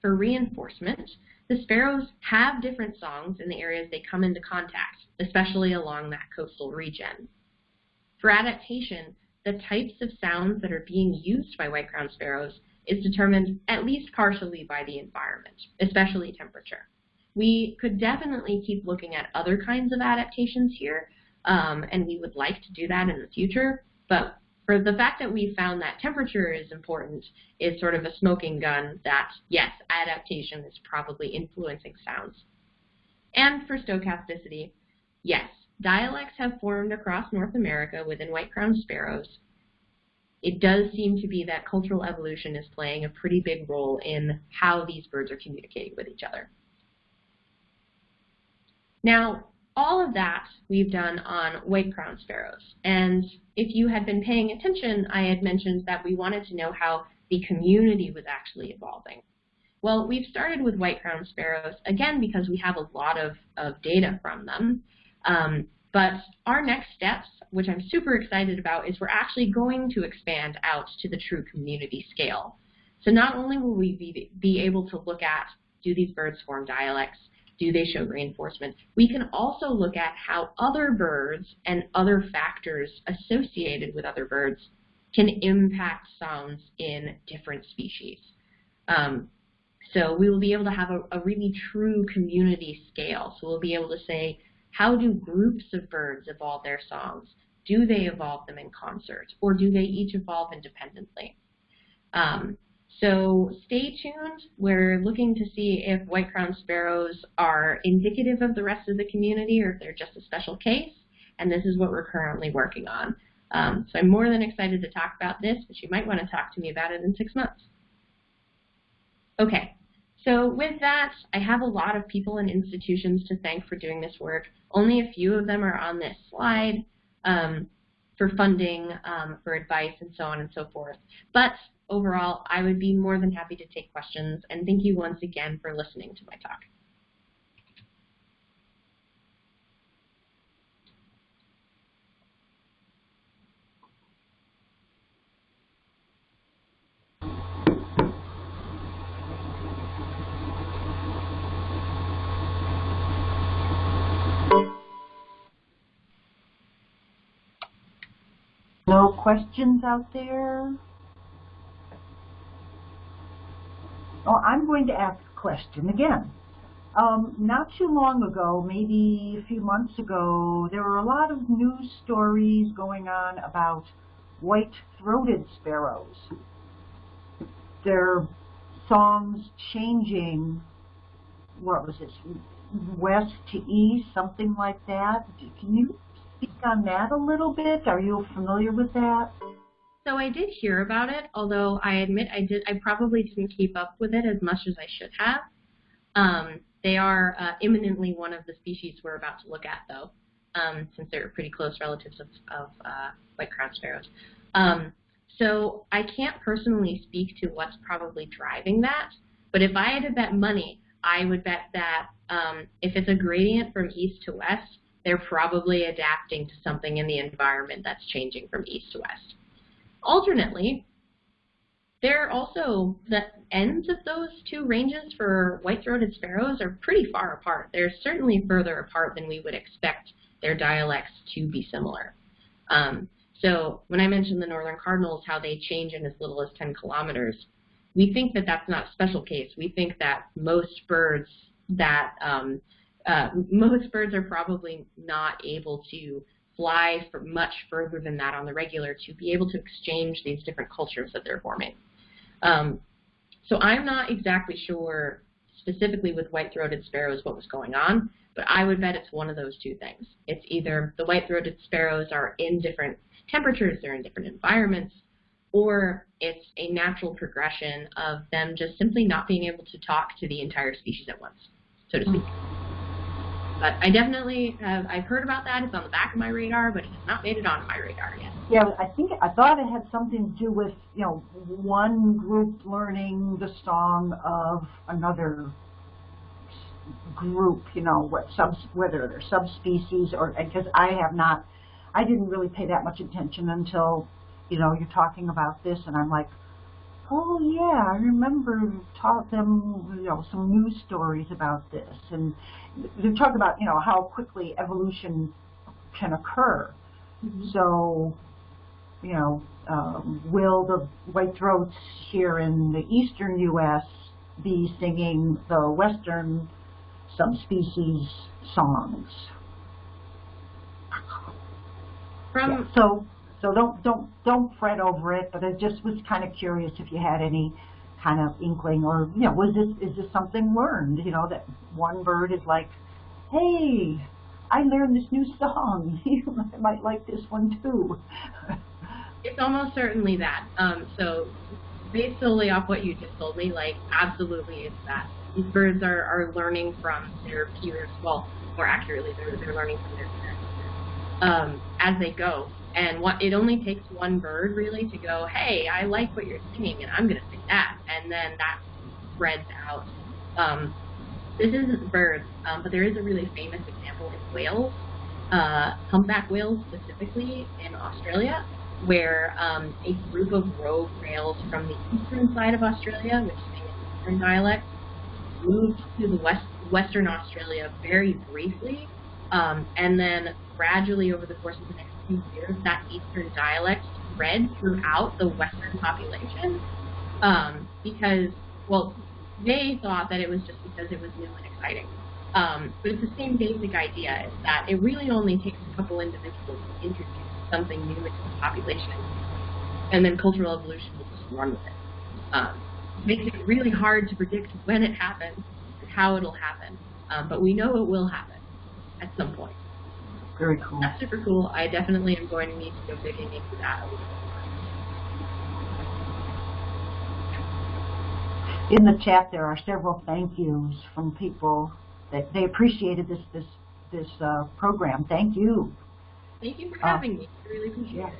For reinforcement, the sparrows have different songs in the areas they come into contact, especially along that coastal region. For adaptation, the types of sounds that are being used by white-crowned sparrows is determined at least partially by the environment, especially temperature. We could definitely keep looking at other kinds of adaptations here, um, and we would like to do that in the future, but for the fact that we found that temperature is important is sort of a smoking gun that, yes, adaptation is probably influencing sounds. And for stochasticity, yes, dialects have formed across North America within white-crowned sparrows. It does seem to be that cultural evolution is playing a pretty big role in how these birds are communicating with each other. Now, all of that we've done on white-crowned sparrows. And if you had been paying attention, I had mentioned that we wanted to know how the community was actually evolving. Well, we've started with white-crowned sparrows, again, because we have a lot of, of data from them. Um, but our next steps, which I'm super excited about, is we're actually going to expand out to the true community scale. So not only will we be, be able to look at do these birds form dialects, do they show reinforcement? We can also look at how other birds and other factors associated with other birds can impact sounds in different species. Um, so we will be able to have a, a really true community scale. So we'll be able to say, how do groups of birds evolve their songs? Do they evolve them in concert, or do they each evolve independently? Um, so stay tuned. We're looking to see if white-crowned sparrows are indicative of the rest of the community or if they're just a special case. And this is what we're currently working on. Um, so I'm more than excited to talk about this, but you might want to talk to me about it in six months. Okay, so with that, I have a lot of people and institutions to thank for doing this work. Only a few of them are on this slide um, for funding, um, for advice, and so on and so forth. But overall, I would be more than happy to take questions, and thank you once again for listening to my talk. No questions out there? Oh, I'm going to ask a question again. Um, not too long ago, maybe a few months ago, there were a lot of news stories going on about white-throated sparrows. Their songs changing, what was this, west to east, something like that. Can you speak on that a little bit? Are you familiar with that? So I did hear about it, although I admit I did I probably didn't keep up with it as much as I should have. Um, they are uh, imminently one of the species we're about to look at, though, um, since they're pretty close relatives of, of uh, white crowned sparrows. Um, so I can't personally speak to what's probably driving that, but if I had to bet money, I would bet that um, if it's a gradient from east to west, they're probably adapting to something in the environment that's changing from east to west. Alternately, there are also the ends of those two ranges for white-throated sparrows are pretty far apart. They're certainly further apart than we would expect their dialects to be similar. Um, so when I mentioned the northern cardinals, how they change in as little as 10 kilometers, we think that that's not a special case. We think that most birds that um, uh, most birds are probably not able to fly for much further than that on the regular to be able to exchange these different cultures that they're forming. Um, so I'm not exactly sure specifically with white-throated sparrows what was going on, but I would bet it's one of those two things. It's either the white-throated sparrows are in different temperatures, they're in different environments, or it's a natural progression of them just simply not being able to talk to the entire species at once, so to speak. But I definitely have, I've heard about that. It's on the back of my radar, but it has not made it on my radar yet. Yeah, I think, I thought it had something to do with, you know, one group learning the song of another group, you know, what subs, whether they're subspecies or, because I have not, I didn't really pay that much attention until, you know, you're talking about this and I'm like, oh yeah, I remember taught them, you know, some news stories about this, and they talk about, you know, how quickly evolution can occur. Mm -hmm. So, you know, um, will the white throats here in the eastern U.S. be singing the western subspecies songs? From yeah, so so don't don't don't fret over it. But I just was kind of curious if you had any kind of inkling, or you know, was this is this something learned? You know, that one bird is like, hey, I learned this new song. you might like this one too. it's almost certainly that. Um, so based solely off what you just told me, like absolutely it's that. These birds are, are learning from their peers, well, more accurately, they're, they're learning from their peers um, as they go. And what it only takes one bird really to go, hey, I like what you're singing, and I'm going to sing that, and then that spreads out. Um, this isn't birds, um, but there is a really famous example in whales, uh, humpback whales specifically in Australia, where um, a group of rogue whales from the eastern side of Australia, which is an eastern dialect, moved to the west, western Australia very briefly, um, and then gradually over the course of the next few years, that Eastern dialect spread throughout the Western population um, because, well, they thought that it was just because it was new and exciting. Um, but it's the same basic idea, is that it really only takes a couple individuals to introduce something new into the population, and then cultural evolution will just run with it. Um, it makes it really hard to predict when it happens and how it'll happen, um, but we know it will happen at some point. Very cool. That's super cool. I definitely am going to need to go digging into that. In the chat, there are several thank yous from people that they appreciated this this this uh, program. Thank you. Thank you for uh, having uh, me. I really appreciate yeah. it.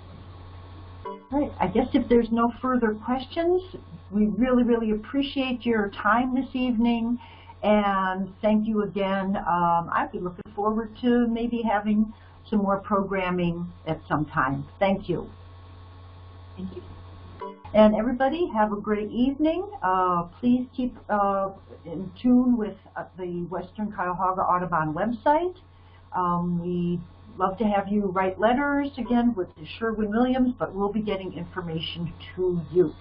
All right. I guess if there's no further questions, we really, really appreciate your time this evening. And thank you again. Um, I'd be looking forward to maybe having some more programming at some time. Thank you. Thank you. And everybody, have a great evening. Uh, please keep uh, in tune with uh, the Western Cuyahoga Audubon website. Um, we love to have you write letters again with the Sherwin-Williams, but we'll be getting information to you.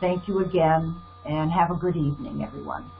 Thank you again, and have a good evening, everyone.